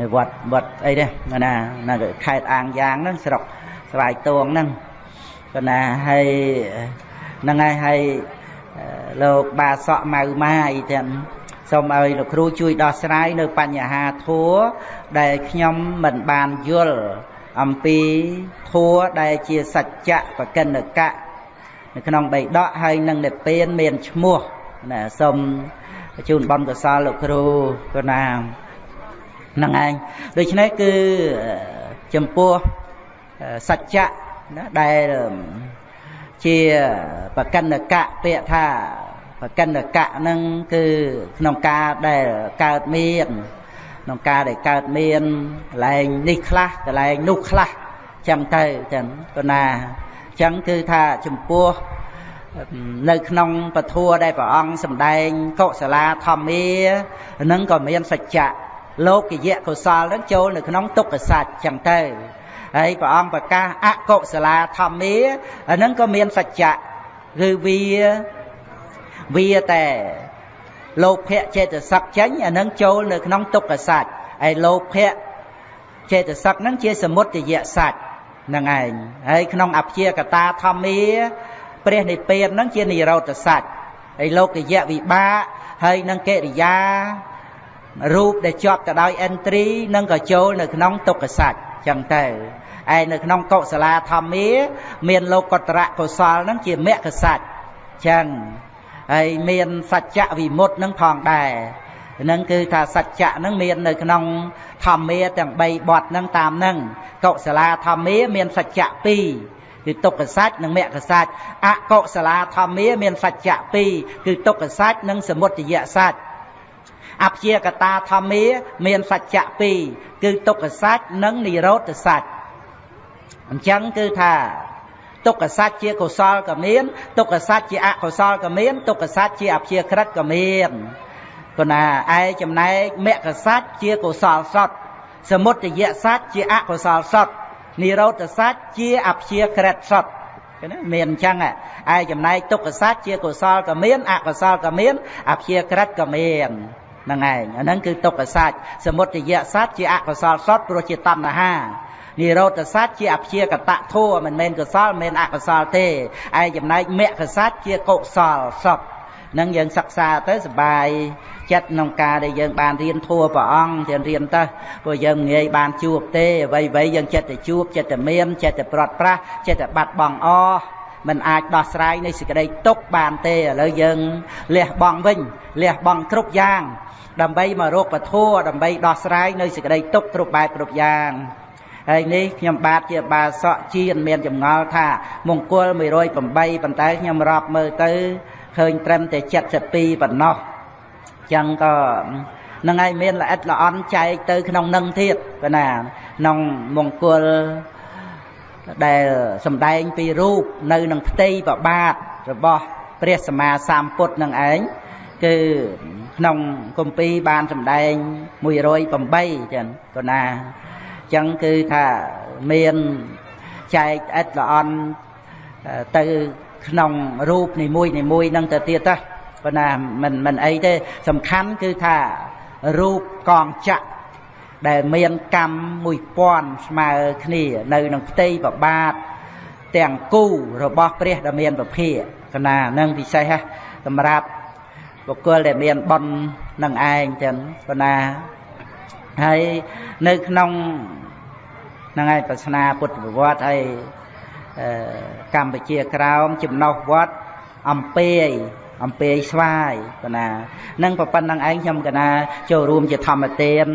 នៅវត្តវត្តអីទេណានៅខេត្តអាងយ៉ាងហ្នឹងស្រុកស្វាយតួងហ្នឹងក៏ណាហើយហ្នឹងហើយហើយលោកបាសក់ម៉ៅម៉ាយទាំងសូមឲ្យលោកគ្រូជួយដោះស្រាយនៅបញ្ហាធัวដែលខ្ញុំមិនបានយល់អំពីធัวដែលជាសច្ចៈបកិនកៈ នៅក្នុងបៃដកហើយនឹងនិព្វានមានឈ្មោះណាសូមជូនបនកសលលោកគ្រូក៏ណាហ្នឹងឯងដូច្នេះគឺចំពោះសច្ចៈណាដែលជាបកិនកៈពាក្យថាបកិនកៈហ្នឹងគឺក្នុងការដែលកើតមានក្នុងការដែលកើតមានកន្លែងនេះខ្លះកន្លែងនោះខ្លះចឹងទៅចឹងក៏ណា ចឹងគឺថាចំពោះនៅក្នុងពធัวដែលព្រះអង្គសម្ដែងកុសលាធម្មានឹងក៏មានសច្ចៈលោកយៈកុសលនឹងចូលនៅក្នុងទុក្ខសច្ចចឹងទៅហើយព្រះអង្គប្រកាសអកុសលាធម្មាអានឹងក៏មានសច្ចៈគឺវាវាតែលោភៈចេតសិកចេញអានឹងចូលនៅក្នុងទុក្ខសច្ចហើយលោភៈចេតសិកហ្នឹងជាសមុទយៈសច្ចហ្នឹងឯងហើយក្នុងអព្យាកតាធម្មាព្រះនិព្វានហ្នឹងជានិរោធសច្ចហើយលោកយៈវិបាកហើយនឹងកិរិយារូបដែលជាប់ទៅដោយអិនទ្រីនឹងក៏ចូលនៅក្នុងទុក្ខសច្ចចឹងទៅឯនៅក្នុងកុសលាធម្មាមានលោកកតរៈកុសលហ្នឹងជាមគ្គសច្ចចឹងហើយមានសច្ចៈវិមុតនឹងផងដែរ ហ្នឹងគឺថាសច្ចៈហ្នឹងមាននៅក្នុងធម្មាទាំង3បទហ្នឹងតាមហ្នឹងកុសលាធម្មាមានសច្ចៈ2គឺទុក្ខសច្ចនិងមគ្គសច្ចអកុសលាធម្មាមានសច្ចៈ2គឺទុក្ខសច្ចនិងសមុទយសច្ចអព្យាកតាធម្មាមានសច្ចៈ2គឺទុក្ខសច្ចនិងនិរោធសច្ចអញ្ចឹងគឺថាទុក្ខសច្ចជាកុសលក៏មានទុក្ខសច្ចជាអកុសលក៏មានទុក្ខសច្ចជាអព្យាក្រឹតក៏មាន ប៉ុន្តែឯចំណែកមគ្គសច្ចជាកុសលសតសមុទយសច្ចជាអកុសលសតនិរោធសច្ចជាអព្យាក្រឹតសតឃើញទេមានអញ្ចឹងឯចំណែកទុក្ខសច្ចជាកុសលក៏មានអកុសលក៏មានអព្យាក្រឹតក៏មានហ្នឹងឯងអាហ្នឹងគឺទុក្ខសច្ចសមុទយសច្ចជាអកុសលសតព្រោះជាតណ្ហានិរោធសច្ចជាអព្យាកតធัวមិនមែនកុសលមិនមែនអកុសលទេឯចំណែកមគ្គសច្ចជាកុសលសតនឹងយើងសិក្សាទៅសបាយ ចិត្តក្នុងការដែលយើងបានរៀនធัวព្រះអង្គរៀនរៀនទៅព្រោះយើងងាយបានជួបទេអ្វីអ្វីយើងចិត្តទៅជួបចិត្តទៅមានចិត្តទៅប្រត់ប្រាស់ចិត្តទៅបាត់បង់អមិនអាចដោះស្រាយនៃសេចក្តីទុកបានទេឥឡូវយើងលះបង់វិញលះបង់គ្រប់យ៉ាង ដើម្បីមករកពធដើម្បីដោះស្រាយនៅសេចក្តីទុកគ្រប់បែបគ្រប់យ៉ាងហើយនេះខ្ញុំបាទជាបាសក់ជាមានចម្ងល់ថា មង្គល108ប៉ុន្តែខ្ញុំរាប់មើលទៅឃើញត្រឹមតែ72ប៉ុណ្ណោះ ចឹងក៏នឹងឯងមានល្អិតល្អន់ចែកទៅក្នុងនឹងទៀតប៉ុណ្ណាក្នុងមង្គលដែលសំដែងពីរូបនៅក្នុងផ្ទៃប្របាទរបស់ព្រះសម្មាសម្ពុទ្ធនឹងឯងគឺក្នុងគម្ពីរបានសម្ដែង108ចឹងប៉ុណ្ណាចឹងគឺថាមានចែកអិតល្អន់ទៅក្នុងរូបនីមួយនីមួយនឹងទៅទៀតទៅ ប៉ុន្តែមិនមិនអីទេសំខាន់គឺថារូបកងចក្រដែលមានកម្ម1000ស្មើគ្នានៅក្នុងផ្ទៃប្របាទទាំងគូរបស់ព្រះដែលមានពភាកណានឹងពិសេសសម្រាប់បុគ្គលដែលមានបុណ្យនឹងឯងចឹងប៉ុន្តែហើយនៅក្នុងហ្នឹងហើយប្រស្នាពុទ្ធប្រវត្តិហើយកម្ពុជាក្រោមចំណុះវត្តអំពេយ អំពេយស្វាយបណ្ណានឹងប្រប៉ុណ្្នឹងឯងខ្ញុំកណាចូលរួមជាធម្មទាន